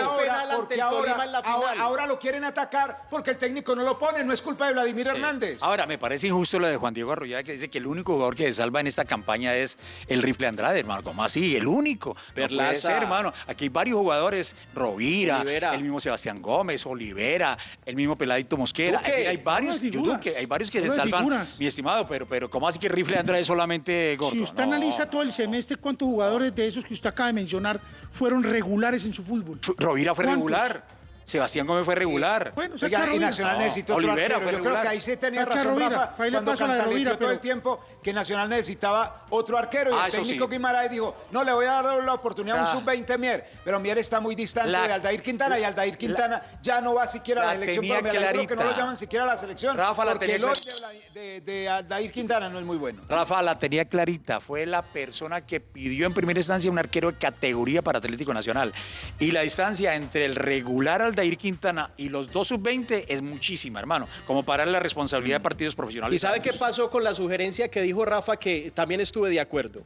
ahora lo quieren atacar porque el técnico no lo pone, no es culpa de Vladimir Hernández. Ahora, me parece injusto lo de Juan Diego Arroyave que dice que el único jugador que se salva en esta campaña es el rifle Andrade, hermano. ¿Cómo así? El único. No puede Perlaza. ser, hermano. Aquí hay varios jugadores, Rovira, Olivera. el mismo Sebastián Gómez, Olivera, el mismo Peladito Mosquera. Duque. Hay varios, yo. Duque, hay varios que se salvan, figuras. mi estimado, pero, pero ¿cómo así que el rifle Andrade es solamente gordo? Si usted No. analiza todo el semestre, ¿cuántos jugadores de esos que usted acaba de mencionar fueron regulares en su fútbol? Rovira fue ¿Cuántos? regular. Sebastián Gómez fue regular. Bueno, Oiga, y Rovira. Nacional No, necesita otro Olivera arquero. fue Yo creo regular. que ahí sí tenía razón Rovira, Rafa ahí le cuando paso la de cantaleteó Rovira, todo el tiempo que Nacional necesitaba otro arquero y Ah, el eso técnico sí. Guimaraes dijo, no, le voy a dar la oportunidad a un Ah. sub-20 Mier, pero Mier está muy distante La- de Aldair Quintana y Aldair Quintana ya no va siquiera a la la selección tenía colombiana. Yo creo que no lo clarita. llaman siquiera a la selección Rafa, la porque tenía el clar- de, de, de Aldair Quintana no es muy bueno. Rafa la tenía clarita, fue la persona que pidió en primera instancia un arquero de categoría para Atlético Nacional. Y la distancia entre el regular Aldair Quintana y los dos sub-20 es muchísima, hermano, como para la responsabilidad de partidos profesionales. ¿Y sabe qué pasó con la sugerencia que dijo Rafa, que también estuve de acuerdo?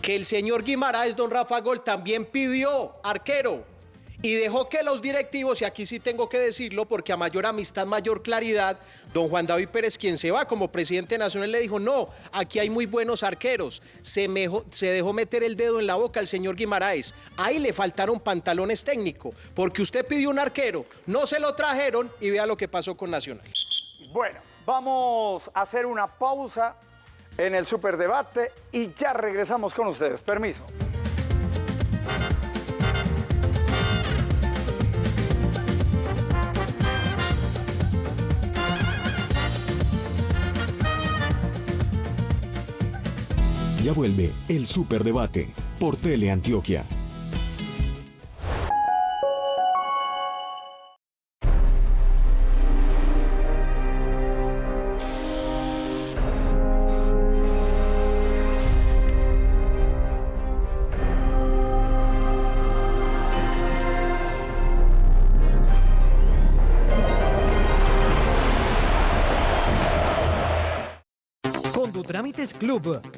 Que el señor Guimaraes, don Rafa Gol, también pidió arquero y dejó que los directivos, y aquí sí tengo que decirlo, porque a mayor amistad, mayor claridad, don Juan David Pérez, quien se va como presidente nacional, le dijo, no, aquí hay muy buenos arqueros. Se, se dejó meter el dedo en la boca al señor Guimaraes. Ahí le faltaron pantalones técnicos, porque usted pidió un arquero, no se lo trajeron y vea lo que pasó con Nacional. Bueno, vamos a hacer una pausa en el superdebate y ya regresamos con ustedes. Permiso. Vuelve el Superdebate por Teleantioquia.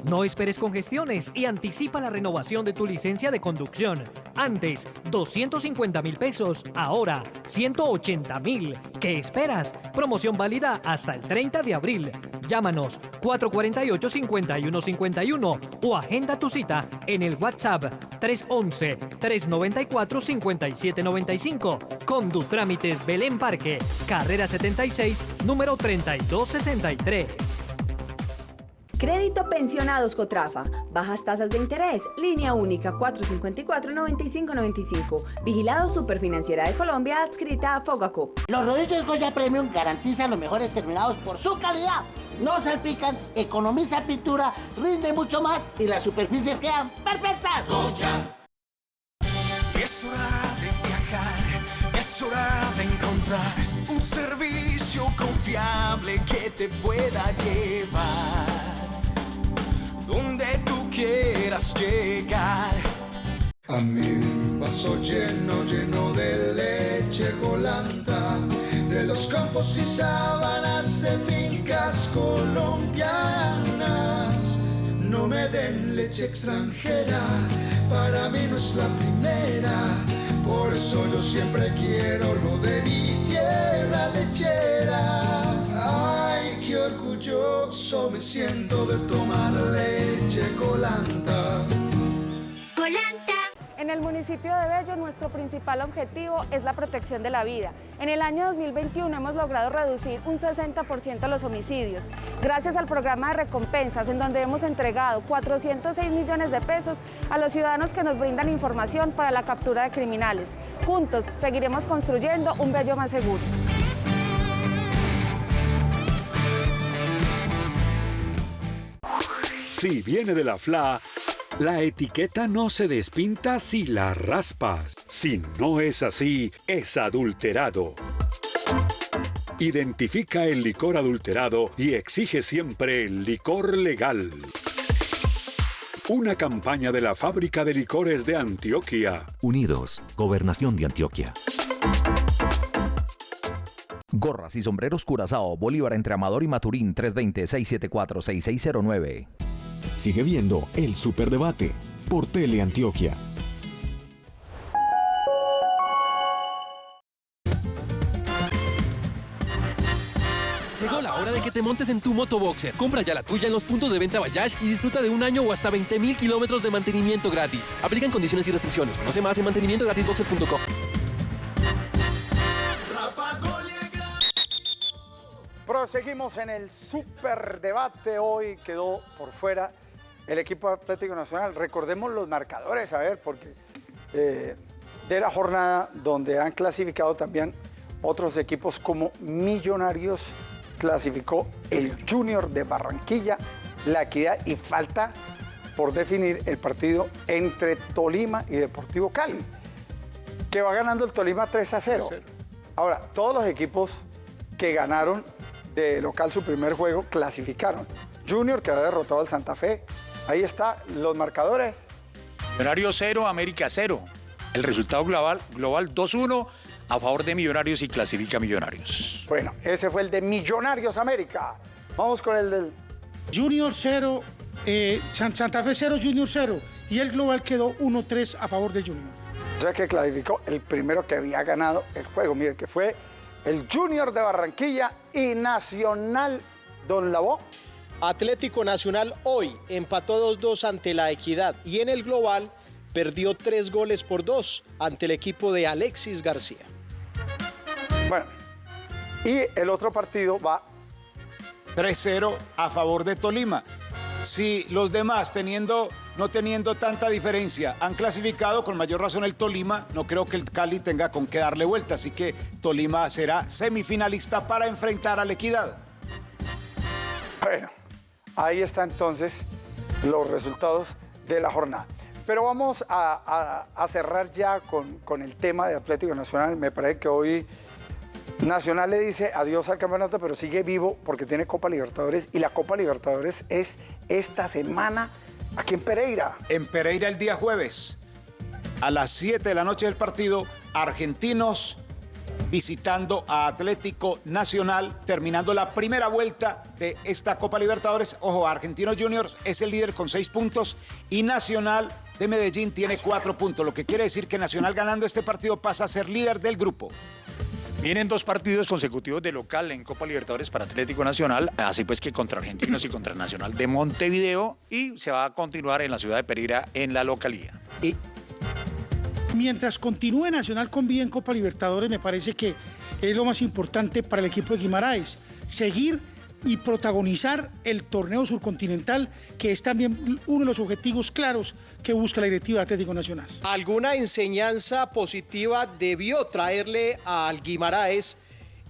No esperes congestiones y anticipa la renovación de tu licencia de conducción. Antes, 250 mil pesos. Ahora, 180 mil. ¿Qué esperas? Promoción válida hasta el 30 de abril. Llámanos 448-5151 o agenda tu cita en el WhatsApp 311-394-5795. Con Trámites Belén Parque, carrera 76, número 3263. Crédito Pensionados Cotrafa. Bajas tasas de interés. Línea única 454-9595. Vigilado Superfinanciera de Colombia adscrita a Fogacop. Los rodillos Goya Premium garantizan los mejores terminados por su calidad. No salpican, economiza pintura, rinde mucho más y las superficies quedan perfectas. Goya. Es hora de viajar, es hora de encontrar un servicio confiable que te pueda llevar llegar. A mi vaso lleno, lleno de leche colanta, de los campos y sábanas de fincas colombianas. No me den leche extranjera, para mí no es la primera. Por eso yo siempre quiero lo de mi tierra lechera. Orgulloso me siento de tomar leche colanta. Colanta. En el municipio de Bello nuestro principal objetivo es la protección de la vida. En el año 2021 hemos logrado reducir un 60% los homicidios, gracias al programa de recompensas en donde hemos entregado 406 millones de pesos a los ciudadanos que nos brindan información para la captura de criminales. Juntos seguiremos construyendo un Bello más seguro. Si viene de la FLA, la etiqueta no se despinta si la raspas. Si no es así, es adulterado. Identifica el licor adulterado y exige siempre el licor legal. Una campaña de la Fábrica de Licores de Antioquia. Unidos, Gobernación de Antioquia. Gorras y sombreros Curazao, Bolívar entre Amador y Maturín, 320-674-6609. Sigue viendo el Superdebate por Teleantioquia. Llegó la hora de que te montes en tu motoboxer. Compra ya la tuya en los puntos de venta Bayash y disfruta de un año o hasta 20 mil kilómetros de mantenimiento gratis. Aplican condiciones y restricciones. Conoce más en mantenimientogratisboxer.com. Proseguimos en el superdebate. Hoy quedó por fuera el equipo Atlético Nacional. Recordemos los marcadores, a ver, porque eh, de la jornada donde han clasificado también otros equipos como Millonarios, clasificó el Junior de Barranquilla, la Equidad y falta por definir el partido entre Tolima y Deportivo Cali, que va ganando el Tolima 3 a 0. Ahora, todos los equipos que ganaron de local su primer juego clasificaron. Junior que ha derrotado al Santa Fe. Ahí está los marcadores. Millonario 0, América 0. El resultado global, global 2-1 a favor de Millonarios y clasifica Millonarios. Bueno, ese fue el de Millonarios América. Vamos con el del... Junior 0, eh, San- Santa Fe 0, Junior 0. Y el global quedó 1-3 a favor de Junior. O sea que clasificó el primero que había ganado el juego. Mire, que fue el Junior de Barranquilla y Nacional Don Lavó. Atlético Nacional hoy empató 2-2 ante la Equidad y en el global perdió 3 goles por 2 ante el equipo de Alexis García. Bueno, y el otro partido va 3-0 a favor de Tolima. Si los demás, teniendo, no teniendo tanta diferencia, han clasificado con mayor razón el Tolima, no creo que el Cali tenga con qué darle vuelta. Así que Tolima será semifinalista para enfrentar a la Equidad. Bueno, ahí está entonces los resultados de la jornada. Pero vamos a, cerrar ya con, con el tema de Atlético Nacional. Me parece que hoy Nacional le dice adiós al campeonato, pero sigue vivo porque tiene Copa Libertadores y la Copa Libertadores es esta semana aquí en Pereira. En Pereira el día jueves, a las 7 de la noche del partido, Argentinos visitando a Atlético Nacional, terminando la primera vuelta de esta Copa Libertadores. Ojo, Argentinos Juniors es el líder con seis puntos y Nacional de Medellín tiene cuatro puntos, lo que quiere decir que Nacional ganando este partido pasa a ser líder del grupo. Vienen dos partidos consecutivos de local en Copa Libertadores para Atlético Nacional, así pues que contra Argentinos y contra Nacional de Montevideo y se va a continuar en la ciudad de Pereira en la localidad. Y mientras continúe Nacional con vida en Copa Libertadores, me parece que es lo más importante para el equipo de Guimaraes, seguir y protagonizar el torneo surcontinental, que es también uno de los objetivos claros que busca la directiva de Atlético Nacional. ¿Alguna enseñanza positiva debió traerle al Guimaraes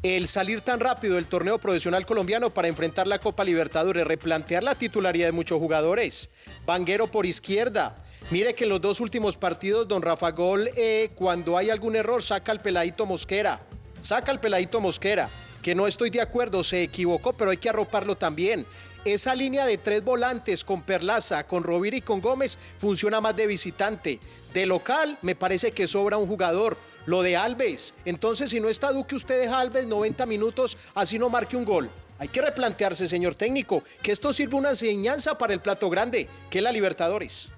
el salir tan rápido del torneo profesional colombiano para enfrentar la Copa Libertadores, replantear la titularidad de muchos jugadores? Vanguero por izquierda. Mire que en los dos últimos partidos, don Rafa Gol, eh, cuando hay algún error, saca al peladito Mosquera. Saca al peladito Mosquera que no estoy de acuerdo, se equivocó, pero hay que arroparlo también. Esa línea de tres volantes con Perlaza, con Rovira y con Gómez funciona más de visitante. De local me parece que sobra un jugador. Lo de Alves. Entonces, si no está Duque, usted deja Alves 90 minutos, así no marque un gol. Hay que replantearse, señor técnico, que esto sirve una enseñanza para el plato grande, que es la Libertadores.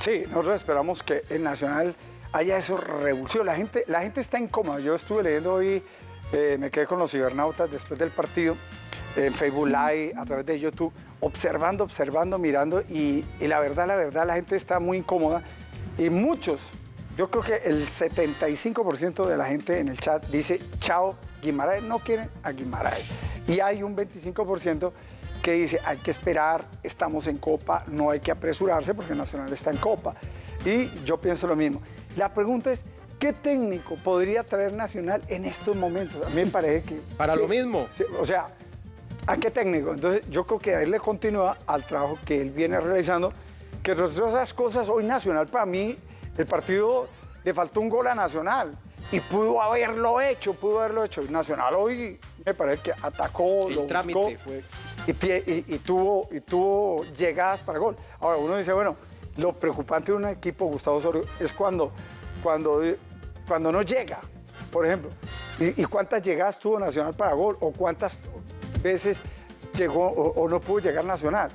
Sí, nosotros esperamos que el Nacional haya eso revulsivo. La gente, la gente está incómoda. Yo estuve leyendo hoy eh, me quedé con los cibernautas después del partido, en Facebook Live, a través de YouTube, observando, observando, mirando, y, la verdad, la verdad, la gente está muy incómoda. Y muchos, yo creo que el 75% de la gente en el chat dice, chao, Guimaraes, no quieren a Guimaraes. Y hay un 25% que dice, hay que esperar, estamos en Copa, no hay que apresurarse porque Nacional está en Copa. Y yo pienso lo mismo. La pregunta es, ¿Qué técnico podría traer Nacional en estos momentos? A mí me parece que... <laughs> Para lo mismo. O sea, ¿a qué técnico? Entonces yo creo que a él le continúa al trabajo que él viene realizando, que entre otras cosas, hoy Nacional para mí, el partido le faltó un gol a Nacional y pudo haberlo hecho, pudo haberlo hecho. Nacional hoy me parece que atacó, el trámite fue... Y, tuvo, y tuvo llegadas para gol. Ahora uno dice, bueno, lo preocupante de un equipo, Gustavo Osorio, es cuando cuando, cuando no llega, por ejemplo. ¿Y, cuántas llegadas tuvo Nacional para gol? ¿O cuántas veces llegó o, no pudo llegar Nacional?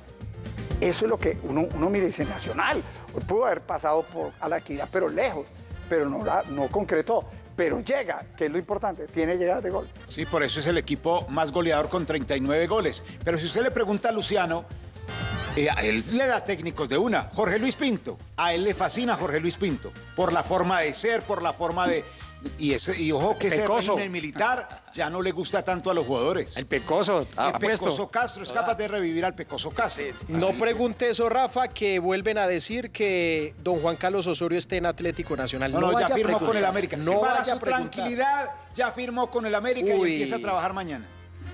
Eso es lo que uno, uno mira y dice, Nacional, pudo haber pasado por a la equidad, pero lejos, pero no, no concretó pero llega, que es lo importante, tiene llegadas de gol. Sí, por eso es el equipo más goleador con 39 goles. Pero si usted le pregunta a Luciano, eh, a él le da técnicos de una. Jorge Luis Pinto. A él le fascina Jorge Luis Pinto. Por la forma de ser, por la forma de. Y, ese, y ojo que ese régimen militar ya no le gusta tanto a los jugadores. El Pecoso. el Pecoso Castro es capaz de revivir al Pecoso Castro. no pregunte eso, Rafa, que vuelven a decir que don Juan Carlos Osorio esté en Atlético Nacional. No, no, ya firmó con el América. No Para su tranquilidad, ya firmó con el América y empieza a trabajar mañana.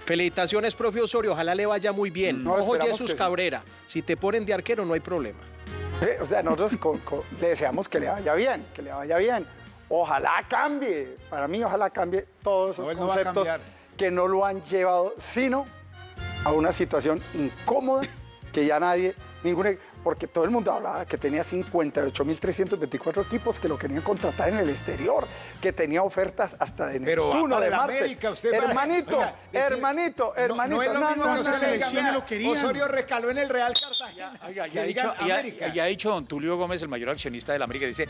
Felicitaciones, profe Osorio. Ojalá le vaya muy bien. No, Ojo, Jesús Cabrera. Si te ponen de arquero, no hay problema. o sea, nosotros le deseamos que le vaya bien, que le vaya bien. Ojalá cambie. Para mí, ojalá cambie todos esos conceptos que no lo han llevado, sino a una situación incómoda que ya nadie, ningún porque todo el mundo hablaba que tenía 58.324 equipos que lo querían contratar en el exterior, que tenía ofertas hasta de Pero Neptuno, de Marte. América, usted hermanito, hermanito, hermanito. No, es lo mismo que usted le diga, lo querían. Osorio recaló en el Real Cartagena. Oiga, ya, ha dicho, ya, ha dicho don Tulio Gómez, el mayor accionista de la América, dice,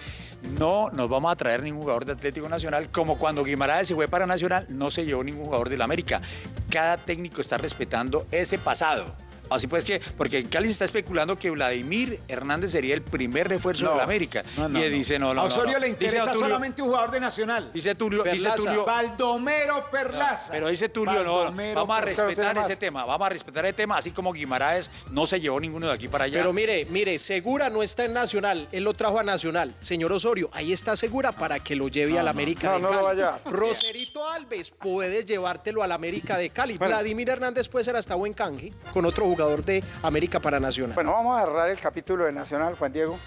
no nos vamos a traer ningún jugador de Atlético Nacional, como cuando Guimaraes se fue para Nacional, no se llevó ningún jugador de la América. Cada técnico está respetando ese pasado. Así pues que, porque Cali se está especulando que Vladimir Hernández sería el primer refuerzo de la América. y dice, no, no, A Osorio le interesa solamente un jugador de Nacional. Dice Tulio, dice Tulio. Baldomero Perlaza. Pero dice Tulio, no, vamos a respetar ese tema, vamos a respetar el tema, así como Guimaraes no se llevó ninguno de aquí para allá. Pero mire, mire, Segura no está en Nacional, él lo trajo a Nacional. Señor Osorio, ahí está Segura para que lo lleve a la América de Cali. Vaya. Roserito Alves, puedes llevártelo a la América de Cali. Vladimir Hernández puede ser hasta buen canje con otro jugador jugador de América para Nacional. Bueno, vamos a cerrar el capítulo de Nacional, Juan Diego.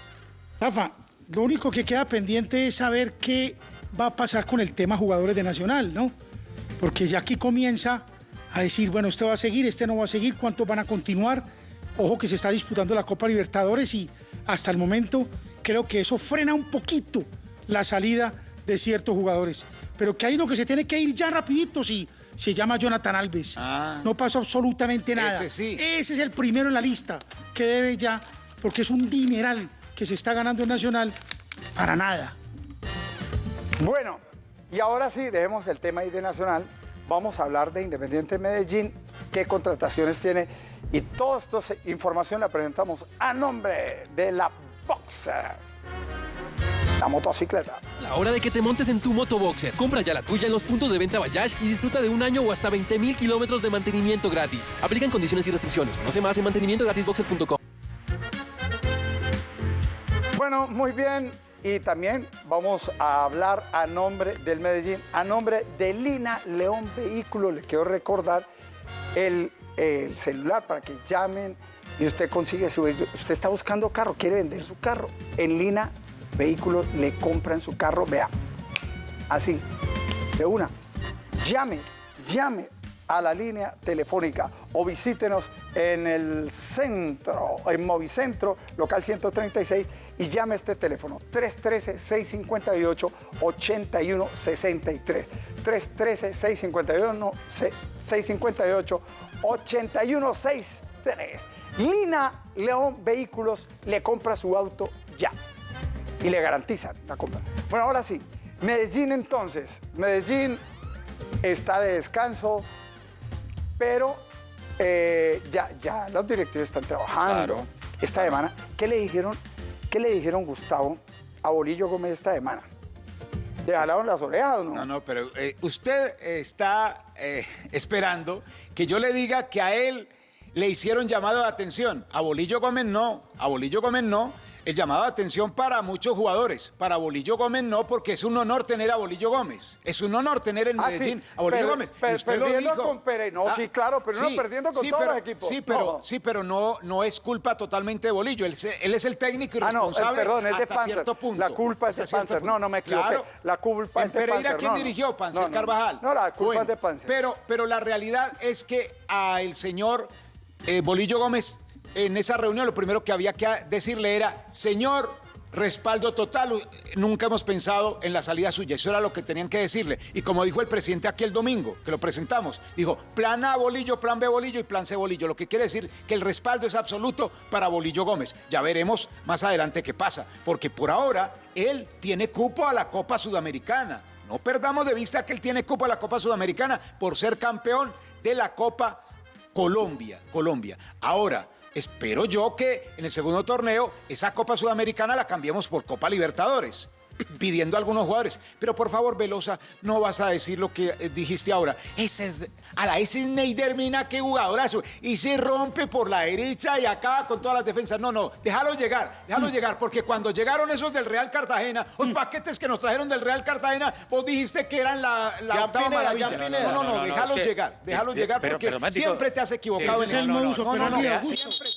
Rafa, lo único que queda pendiente es saber qué va a pasar con el tema jugadores de Nacional, ¿no? Porque ya aquí comienza a decir, bueno, este va a seguir, este no va a seguir, cuántos van a continuar. Ojo que se está disputando la Copa Libertadores y hasta el momento creo que eso frena un poquito la salida de ciertos jugadores. Pero que hay uno que se tiene que ir ya rapidito, sí. Se llama Jonathan Alves. No pasó absolutamente nada. Ese sí. Ese es el primero en la lista que debe ya, porque es un dineral que se está ganando en Nacional para nada. Bueno, y ahora sí, dejemos el tema ahí de Nacional. Vamos a hablar de Independiente Medellín, qué contrataciones tiene. Y toda esta información la presentamos a nombre de la Boxer. La motocicleta. La hora de que te montes en tu motoboxer. Compra ya la tuya en los puntos de venta Bayash y disfruta de un año o hasta 20 mil kilómetros de mantenimiento gratis. Aplican condiciones y restricciones. Conoce más en mantenimientogratisboxer.com. Bueno, muy bien. Y también vamos a hablar a nombre del Medellín, a nombre de Lina León Vehículo. Le quiero recordar el, el celular para que llamen y usted consigue su. Usted está buscando carro, quiere vender su carro. En Lina Vehículo le compran su carro, vea, así, de una. Llame, llame a la línea telefónica o visítenos en el centro, en Movicentro, local 136, y llame a este teléfono 313-658-8163. 313-658-8163. Lina León Vehículos le compra su auto ya y le garantizan la compra. Bueno, ahora sí, Medellín entonces. Medellín está de descanso, pero eh, ya, ya los directivos están trabajando esta semana. ¿Qué le dijeron? ¿Qué le dijeron Gustavo a Bolillo Gómez esta semana? ¿Le jalaron las orejas o no? No, no, pero eh, usted está eh, esperando que yo le diga que a él le hicieron llamado de atención. A Bolillo Gómez no, a Bolillo Gómez no. El llamado de atención para muchos jugadores. Para Bolillo Gómez no, porque es un honor tener a Bolillo Gómez. Es un honor tener en Ah, Medellín sí, a Bolillo per- Gómez. per- Usted lo perdiendo dijo. Ah, con Pérez. No, sí, claro, pero no perdiendo con todos pero- los equipos. Sí, pero, No. sí, pero no, no es culpa totalmente de Bolillo. Él, él es el técnico y Ah, no, eh, perdón, es de hasta Panzer. cierto punto. La culpa es de Panzer. No, no me equivoqué. Claro. La culpa ¿En es de Pereira Panzer. quién No, dirigió? Panzer. Carvajal. No, la culpa Bueno, es de Panzer. Pero, pero la realidad es que al señor eh, Bolillo Gómez, en esa reunión, lo primero que había que decirle era, señor, respaldo total, nunca hemos pensado en la salida suya. Eso era lo que tenían que decirle. Y como dijo el presidente aquí el domingo, que lo presentamos, dijo, plan A Bolillo, plan B Bolillo y plan C Bolillo. Lo que quiere decir que el respaldo es absoluto para Bolillo Gómez. Ya veremos más adelante qué pasa, porque por ahora él tiene cupo a la Copa Sudamericana. No perdamos de vista que él tiene cupo a la Copa Sudamericana por ser campeón de la Copa Colombia. Colombia. Ahora, espero yo que en el segundo torneo esa Copa Sudamericana la cambiemos por Copa Libertadores. Pidiendo a algunos jugadores. Pero por favor, Velosa, no vas a decir lo que eh, dijiste ahora. Ese es. A la ese es Neider Mina, qué jugadorazo. Y se rompe por la derecha y acaba con todas las defensas. No, no, déjalo llegar, déjalo llegar. Porque cuando llegaron esos del Real Cartagena, los paquetes que nos trajeron del Real Cartagena, vos dijiste que eran la, la octava Pineda, maravilla. No, no, no, No, no, déjalo es que- llegar, déjalo eh, llegar pero- porque pero, Matico, siempre te has equivocado en el No, no, no, siempre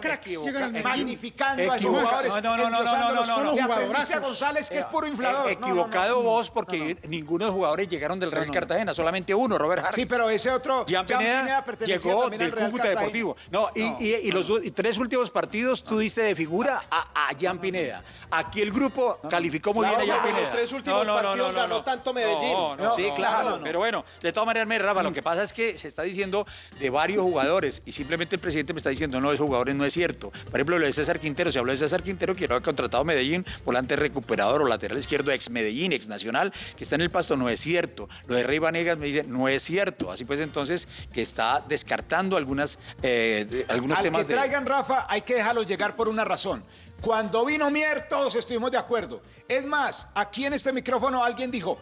cracks llegan al Medellín. Magnificando a esos Equivocado. jugadores. No, no, no, no, no, no, no. González que es puro inflador. Eh, No, no, no. equivocado vos porque ninguno de los jugadores llegaron del Real Cartagena, solamente uno, Robert Harris. Sí, pero ese otro, Jan Pineda, Pineda pertenecía llegó también al del Real Cúcuta Cartagena. Deportivo. No, y, No, y- y los tres últimos partidos tú diste de figura a, a Jan Pineda. Aquí el grupo calificó muy Claro, bien a Jan pero Pineda. los tres últimos partidos ganó tanto Medellín. No, no, Sí, claro. Pero bueno, de todas maneras, Rafa, lo que pasa es que se está diciendo de varios jugadores y simplemente el presidente me está diciendo, no, esos jugadores no es cierto. Por ejemplo, lo de César Quintero, se habló de César Quintero, que lo ha contratado Medellín, volante recuperador o lateral izquierdo, ex Medellín, ex Nacional, que está en el pasto, no es cierto. Lo de Rey Vanegas me dice, no es cierto. Así pues, entonces, que está descartando algunas, eh, de- algunos Al temas que de... traigan Rafa hay que dejarlo llegar por una razón. Cuando vino Mier todos estuvimos de acuerdo. Es más, aquí en este micrófono alguien dijo,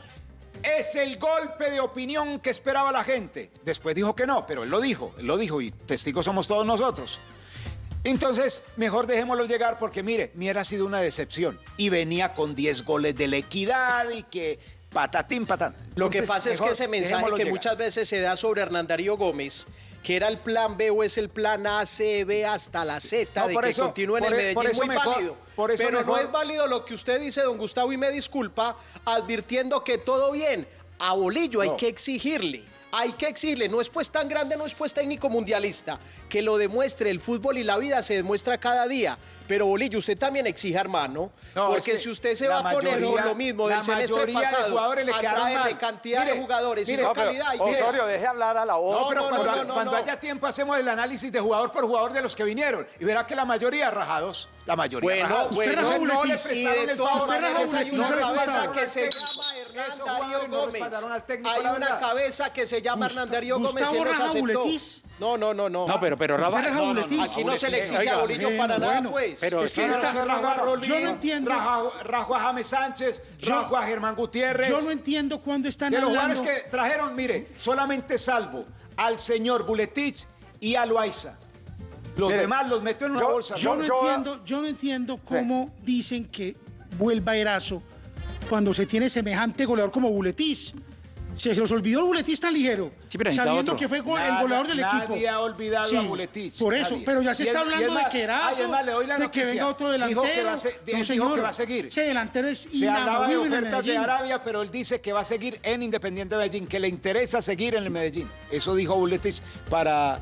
es el golpe de opinión que esperaba la gente. Después dijo que no, pero él lo dijo, él lo dijo y testigos somos todos nosotros. Entonces, mejor dejémoslo llegar porque mire, Mier ha sido una decepción y venía con 10 goles de la equidad y que patatín patán. Lo que pasa es que ese mensaje que llegar. muchas veces se da sobre Hernán Darío Gómez, que era el plan B o es el plan A, C, B hasta la Z, No, de por que eso- continúe en el e- Medellín, por eso muy mejor- válido. por eso pero no es válido lo que usted dice, don Gustavo, y me disculpa, advirtiendo que todo bien. A Bolillo hay que exigirle. Hay que exigirle, no es pues tan grande, no es pues técnico mundialista, que lo demuestre el fútbol y la vida se demuestra cada día. Pero Bolillo, usted también exige, hermano, No, porque es que si usted se va a poner mayoría- con lo mismo la del semestre mayoría de pasado, jugadores le a traerle mal. cantidad Mire, de jugadores mire, y no pero, calidad. y mire, Osorio, deje hablar a la voz. No, pero no, cuando, no, no, cuando no. haya tiempo hacemos el análisis de jugador por jugador de los que vinieron. Y verá que la mayoría rajados. La mayoría Bueno, rajados. bueno, Entonces, no le prestaron de el favor. una cabeza respaldaron que se Hernán Esos Darío Gómez. respaldaron al técnico, Hay una cabeza que se llama Hernán Darío Gómez y nos Raja aceptó. Buletis. No, no, no, no. No, pero, pero ¿Usted Rafa. raja no, no, no, Buletis? Aquí no se le exige Oiga, a Bolillo para nada, bueno. pues. Pero Es que esta- Rajo a Rolín, yo no entiendo. Rajo, a James Sánchez, Rajo a Germán Gutiérrez. Yo no entiendo cuándo están De los jugadores que trajeron, mire, solamente salvo al señor Buletich y a Loaiza. Los Mire, demás los metió en una yo- bolsa. Yo no Yo- entiendo, yo no entiendo cómo dicen que vuelva Erazo cuando se tiene semejante goleador como Buletis. Se los olvidó el Buletis tan ligero, Sí, sabiendo otro. que fue go- el goleador del nadie equipo. ha olvidado Sí, a Buletis. Por eso, nadie. pero ya se está hablando de más- que ay, Erazo, es más, le doy la de que venga otro Dijo delantero. que va a se- no, dijo señor. que va a seguir. Ese delantero es Se hablaba de ofertas de. Arabia, pero él dice que va a seguir en Independiente Medellín, que le interesa seguir en el Medellín. Eso dijo Buletis para,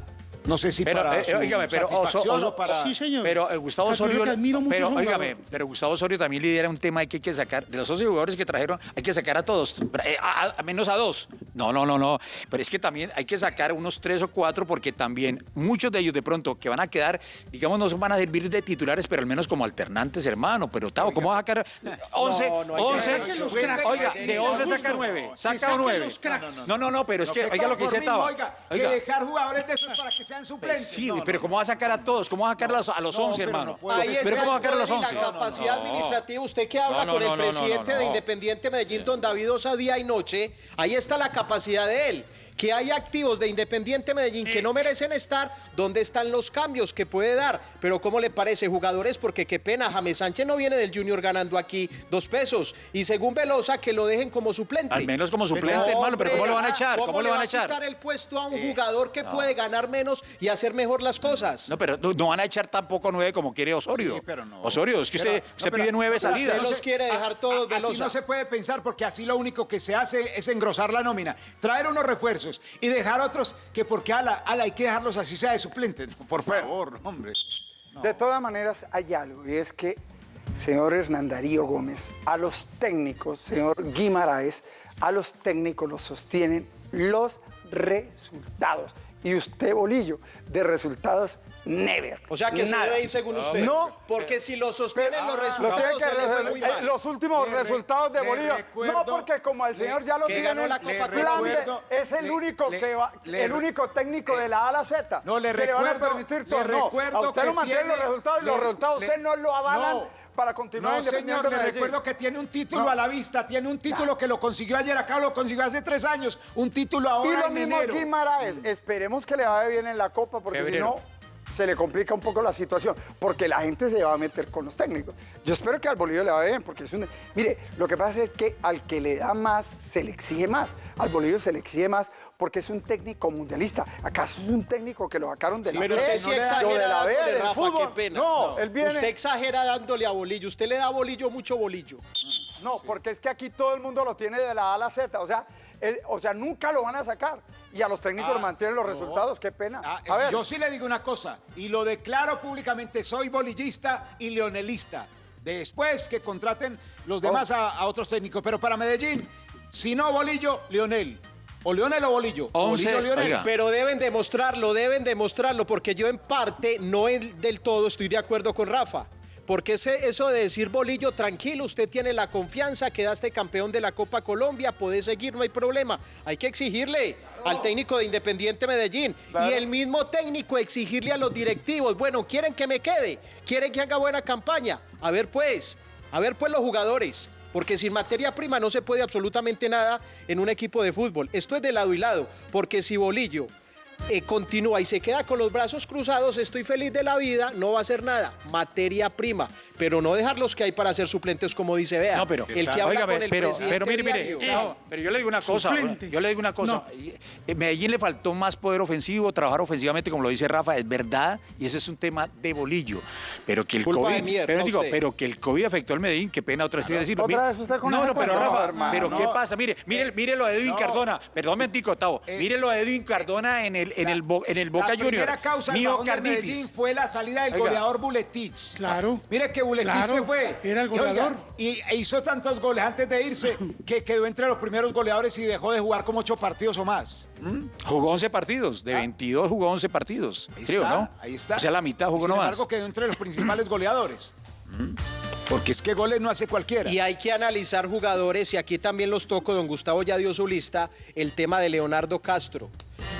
no sé si Pero, para eh, su óigame, pero satisfacción Oso- o para... Sí, señor. Pero eh, Gustavo O sea, yo Osorio, pero jugador. pero Gustavo Osorio también lidera un tema que hay que sacar de los 11 jugadores que trajeron, hay que sacar a todos, eh, a, a- a menos a dos. No, no, no, no. Pero es que también hay que sacar unos tres o cuatro porque también muchos de ellos de pronto que van a quedar, digamos, no van a servir de titulares, pero al menos como alternantes, hermano. Pero Tavo, ¿cómo vas a sacar 11? No, no, hay que 11, saquen los cracks. oiga, de 11 saca Justo. 9, Que saca saquen 9. los cracks. No, no, no, pero es que, oiga lo que dice Oiga. que dejar jugadores de esos para que sean suplentes. Sí, No, no, pero ¿cómo va a sacar a todos? ¿Cómo va a sacar a los, a los No, 11, pero no hermano? Ahí pero ¿cómo va a sacar a los poder y 11? la capacidad administrativa. Usted que habla con el presidente de Independiente Medellín, don David Osa, día y noche, ahí está la capacidad de él. Que hay activos de Independiente Medellín que no merecen estar, ¿dónde están los cambios que puede dar? Pero ¿cómo le parece, jugadores? Porque qué pena, James Sánchez no viene del Junior ganando aquí dos pesos. Y según Velosa, que lo dejen como suplente. Al menos como suplente, No, hermano, pero ¿cómo lo van a echar? ¿Cómo, ¿Cómo, lo van a le echar? quitar el puesto a un jugador que puede ganar menos y hacer mejor las cosas? No, pero no, no van a echar tampoco nueve como quiere Osorio. Sí, pero no. Osorio, es que Pero- usted, pero- pide nueve pero salidas. usted los quiere dejar todos, a- Así Velosa. no se puede pensar porque así lo único que se hace es engrosar la nómina, traer unos refuerzos y dejar otros que porque ala, ala hay que dejarlos así sea de suplente. No, Por favor, hombre. De todas maneras, hay algo, y es que, señor Hernán Darío Gómez, a los técnicos, señor Guimaraes, a los técnicos los sostienen los resultados. Y usted, Bolillo, de resultados, never. O sea que se Nada. debe ir según usted. No, Porque si lo sostienen los Lo resultados, tiene que se le fue re- muy eh, mal. los últimos Le resultados de recuerdo- no, porque como el señor ya lo que tiene, ganó la le Copa plan de- recuerdo- es el le- único le- que va, le el único técnico de la A a la Z. No, le que le van a permitir le todo. No, a usted que lo mantiene tiene- los resultados y los resultados le- usted no lo avalan No. Para continuar No, señor, le Medellín. recuerdo que tiene un título No. a la vista, tiene un título que lo consiguió ayer, acá lo consiguió hace tres años, un título Y ahora lo en mismo enero. Guimaraes. Esperemos que le vaya bien en la Copa, porque si no, se le complica un poco la situación. Porque la gente se va a meter con los técnicos. Yo espero que al Bolillo le vaya bien, porque es un... Mire, lo que pasa es que al que le da más, se le exige más. Al Bolillo se le exige más porque es un técnico mundialista. ¿Acaso es un técnico que lo sacaron de la Pero usted sí exagera dándole, Rafa, fútbol? qué pena. No, él viene... Usted exagera dándole a bolillo. Usted le da a bolillo mucho bolillo. No, porque es que aquí todo el mundo lo tiene de la A a la Z. O sea, o sea nunca lo van a sacar. Y a los técnicos Ah, mantienen los no. resultados. Qué pena. Ah, a ver, Yo sí le digo una cosa, y lo declaro públicamente, soy bolillista y leonelista. Después que contraten los demás a, a otros técnicos, pero para Medellín, si no Bolillo, Leonel. O Leonel o Bolillo. Oiga. Pero deben demostrarlo, deben demostrarlo, porque yo en parte, no en- del todo, estoy de acuerdo con Rafa. Porque ese, eso de decir bolillo, tranquilo, usted tiene la confianza, quedaste campeón de la Copa Colombia, puede seguir, no hay problema. Hay que exigirle al técnico de Independiente Medellín y el mismo técnico exigirle a los directivos, bueno, quieren que me quede, quieren que haga buena campaña. A ver pues, a ver pues los jugadores. Porque sin materia prima no se puede absolutamente nada en un equipo de fútbol. Esto es de lado y lado. Porque si Bolillo eh, continúa y se queda con los brazos cruzados, estoy feliz de la vida, no va a hacer nada. Materia prima. Pero no dejar los que hay para ser suplentes, como dice Vea. No, pero, el que habla óigame, con el pero, presidente pero mire, mire, diario. no, pero yo le digo una cosa, Suplentes. yo le digo una cosa. Eh, Medellín le faltó más poder ofensivo, trabajar ofensivamente, como lo dice Rafa, es verdad, y ese es un tema de bolillo. Pero que el Culpa COVID, mierda, pero, digo, usted. pero que el COVID afectó al Medellín, qué pena otra vez decirlo. ¿Otra Mire- vez usted con no, no, pero? Rafa, No, hermano, pero ¿qué no. pasa? Mire, mire, mire lo de Edwin No. Cardona, perdón, un momentico, Tavo, mire lo de Edwin Cardona en el, en el, en el Boca la Junior. primera causa del bajón de Miocarditis. Medellín fue la salida del Oiga. goleador Buletich. Claro. Mire que Buletich Claro, se fue. era el Y, oiga, goleador. Y, e hizo tantos goles antes de irse <laughs> que quedó entre los primeros goleadores y dejó de jugar como ocho partidos o más. ¿Mm? Jugó 11 partidos, de 22 jugó 11 partidos, Ahí creo, está, ¿no? ahí está. O sea, la mitad Y jugó Sin nomás. embargo, quedó entre los <clears throat> principales goleadores. Porque es que goles no hace cualquiera. Y hay que analizar jugadores, y aquí también los toco, don Gustavo ya dio su lista, el tema de Leonardo Castro.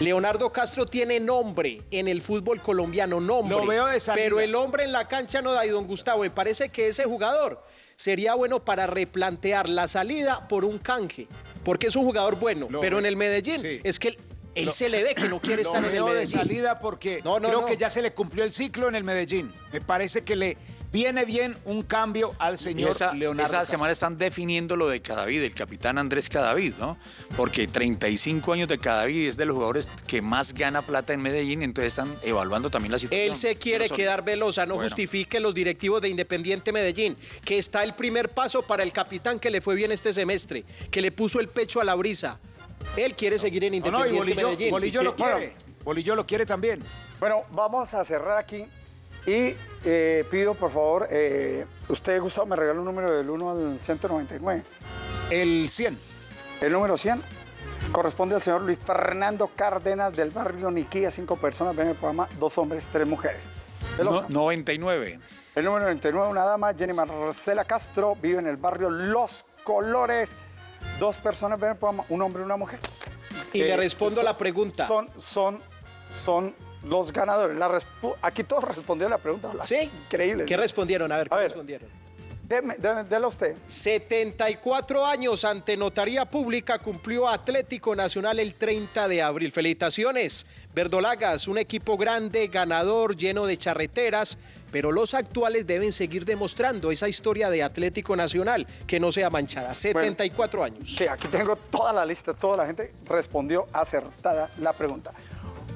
Leonardo Castro tiene nombre en el fútbol colombiano, nombre. Lo veo de salida. Pero el hombre en la cancha no da, y don Gustavo, me parece que ese jugador sería bueno para replantear la salida por un canje, porque es un jugador bueno, Lo pero en el Medellín sí. es que él, se le ve que no quiere <coughs> estar en el veo de Medellín. salida porque No, creo que ya se le cumplió el ciclo en el Medellín. Me parece que le viene bien un cambio al señor esa, Leonardo. esa Castro. semana están definiendo lo de Cadavid, el capitán Andrés Cadavid, ¿no? Porque 35 años de Cadavid es de los jugadores que más gana plata en Medellín, entonces están evaluando también la situación. Él se quiere Pero quedar velosa, no Bueno. justifique los directivos de Independiente Medellín, que está el primer paso para el capitán que le fue bien este semestre, que le puso el pecho a la brisa. Él quiere seguir en No, no, y Independiente Bolillo, Medellín. Bolillo lo Bueno. quiere. Bolillo lo quiere también. Bueno, vamos a cerrar aquí y eh, pido, por favor, eh, usted, Gustavo, me regala un número del 1 al 199. El 100. El número 100 corresponde al señor Luis Fernando Cárdenas del barrio Niquía. Cinco personas ven el programa, dos hombres, tres mujeres. No- 99. El número 99, una dama, Jenny Marcela Castro, vive en el barrio Los Colores. Dos personas ven el programa, un hombre y una mujer. Y le Eh, respondo a la pregunta. Son, son, son los ganadores. La Aquí todos respondieron la pregunta. hola. ¿Sí? Increíble. ¿Qué respondieron? A ver, ¿qué A ver. respondieron? Deme, deme- dela usted. 74 años ante Notaría Pública cumplió Atlético Nacional el 30 de abril. Felicitaciones, Verdolagas, un equipo grande, ganador, lleno de charreteras, pero los actuales deben seguir demostrando esa historia de Atlético Nacional que no sea manchada. 74 años. Sí, aquí tengo toda la lista, toda la gente respondió acertada la pregunta.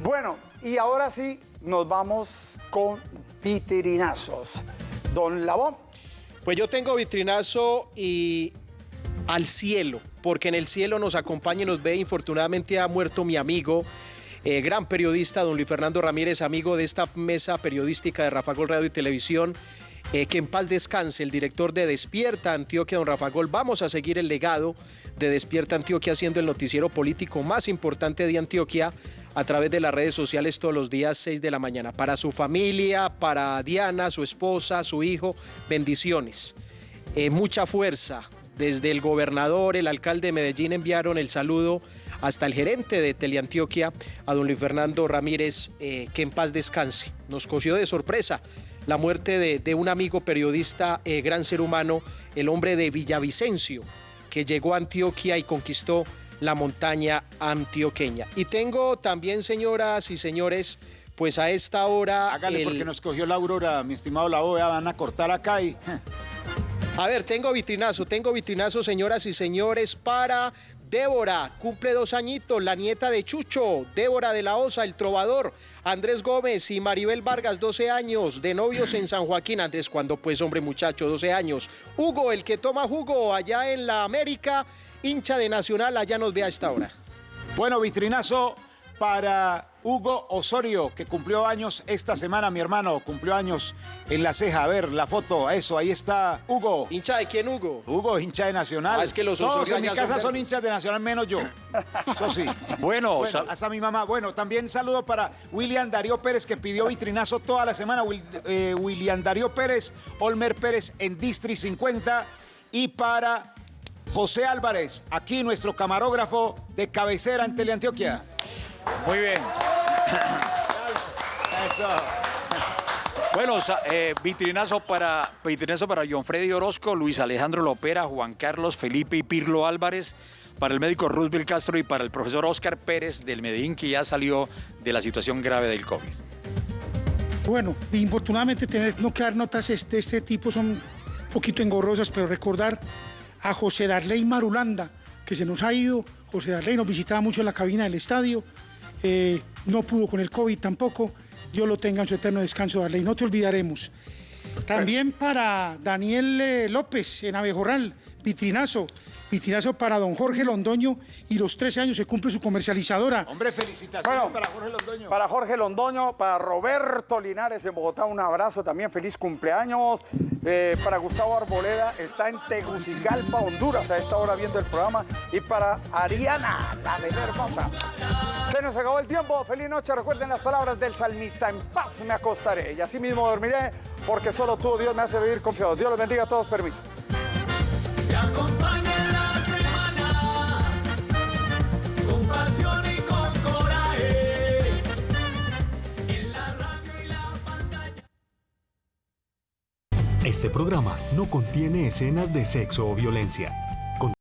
Bueno, y ahora sí nos vamos con vitrinazos. Don Labón. Pues yo tengo vitrinazo y al cielo, porque en el cielo nos acompaña y nos ve. Infortunadamente ha muerto mi amigo, eh, gran periodista, don Luis Fernando Ramírez, amigo de esta mesa periodística de Rafa Gol Radio y Televisión. eh, que en paz descanse el director de Despierta Antioquia, don Rafa Gol. Vamos a seguir el legado de Despierta Antioquia siendo el noticiero político más importante de Antioquia a través de las redes sociales todos los días 6 de la mañana. Para su familia, para Diana, su esposa, su hijo, bendiciones. Eh, mucha fuerza. Desde el gobernador, el alcalde de Medellín enviaron el saludo hasta el gerente de Teleantioquia, a don Luis Fernando Ramírez, eh, que en paz descanse. Nos cogió de sorpresa la muerte de, un amigo periodista, eh, gran ser humano, el hombre de Villavicencio, que llegó a Antioquia y conquistó la montaña antioqueña. Y tengo también, señoras y señores, pues a esta hora... Hágale el- porque nos cogió la aurora, mi estimado la OEA, van a cortar acá y... A ver, tengo vitrinazo, tengo vitrinazo, señoras y señores, para Débora, cumple dos añitos, la nieta de Chucho, Débora de la Osa, el trovador, Andrés Gómez y Maribel Vargas, 12 años, de novios en San Joaquín, Andrés, cuando pues hombre muchacho, 12 años. Hugo, el que toma jugo allá en la América, hincha de Nacional, allá nos ve a esta hora. Bueno, vitrinazo para Hugo Osorio, que cumplió años esta semana, mi hermano, cumplió años en la ceja. A ver, la foto, eso, ahí está Hugo. ¿Hincha de quién, Hugo? Hugo, hincha de Nacional. Ah, es que los Todos Osorio en mi casa son hinchas de Nacional, menos yo. Eso sí. <laughs> Bueno, Bueno, sal- hasta mi mamá. Bueno, también saludo para William Darío Pérez, que pidió vitrinazo toda la semana. Eh, William Darío Pérez, Olmer Pérez en Distri 50. Y para José Álvarez, aquí nuestro camarógrafo de cabecera en Teleantioquia. muy bien. <coughs> Eso. Bueno, eh, vitrinazo para vitrinazo para John Freddy Orozco, Luis Alejandro Lopera, Juan Carlos Felipe y Pirlo Álvarez, para el médico Roosevelt Castro y para el profesor Oscar Pérez del Medellín, que ya salió de la situación grave del COVID. Bueno, infortunadamente tener no que dar notas de este, este tipo son un poquito engorrosas, pero recordar a José Darley Marulanda, que se nos ha ido. José Darley nos visitaba mucho en la cabina del estadio, eh, no pudo con el COVID tampoco. Dios lo tenga en su eterno descanso, Darley, no te olvidaremos. También para Daniel eh, López en Abejorral, vitrinazo. Vitrinazo para don Jorge Londoño y los 13 años se cumple su comercializadora. Hombre, felicitaciones Bueno, para Jorge Londoño. Para Jorge Londoño, para Roberto Linares en Bogotá, un abrazo también, feliz cumpleaños. Eh, para Gustavo Arboleda, está en Tegucigalpa, Honduras, a esta hora viendo el programa. Y para Ariana, la de la hermosa. Se nos acabó el tiempo, feliz noche. Recuerden las palabras del salmista, en paz me acostaré y así mismo dormiré, porque solo tú, Dios, me hace vivir confiado. Dios los bendiga a todos, permiso. Este programa no contiene escenas de sexo o violencia.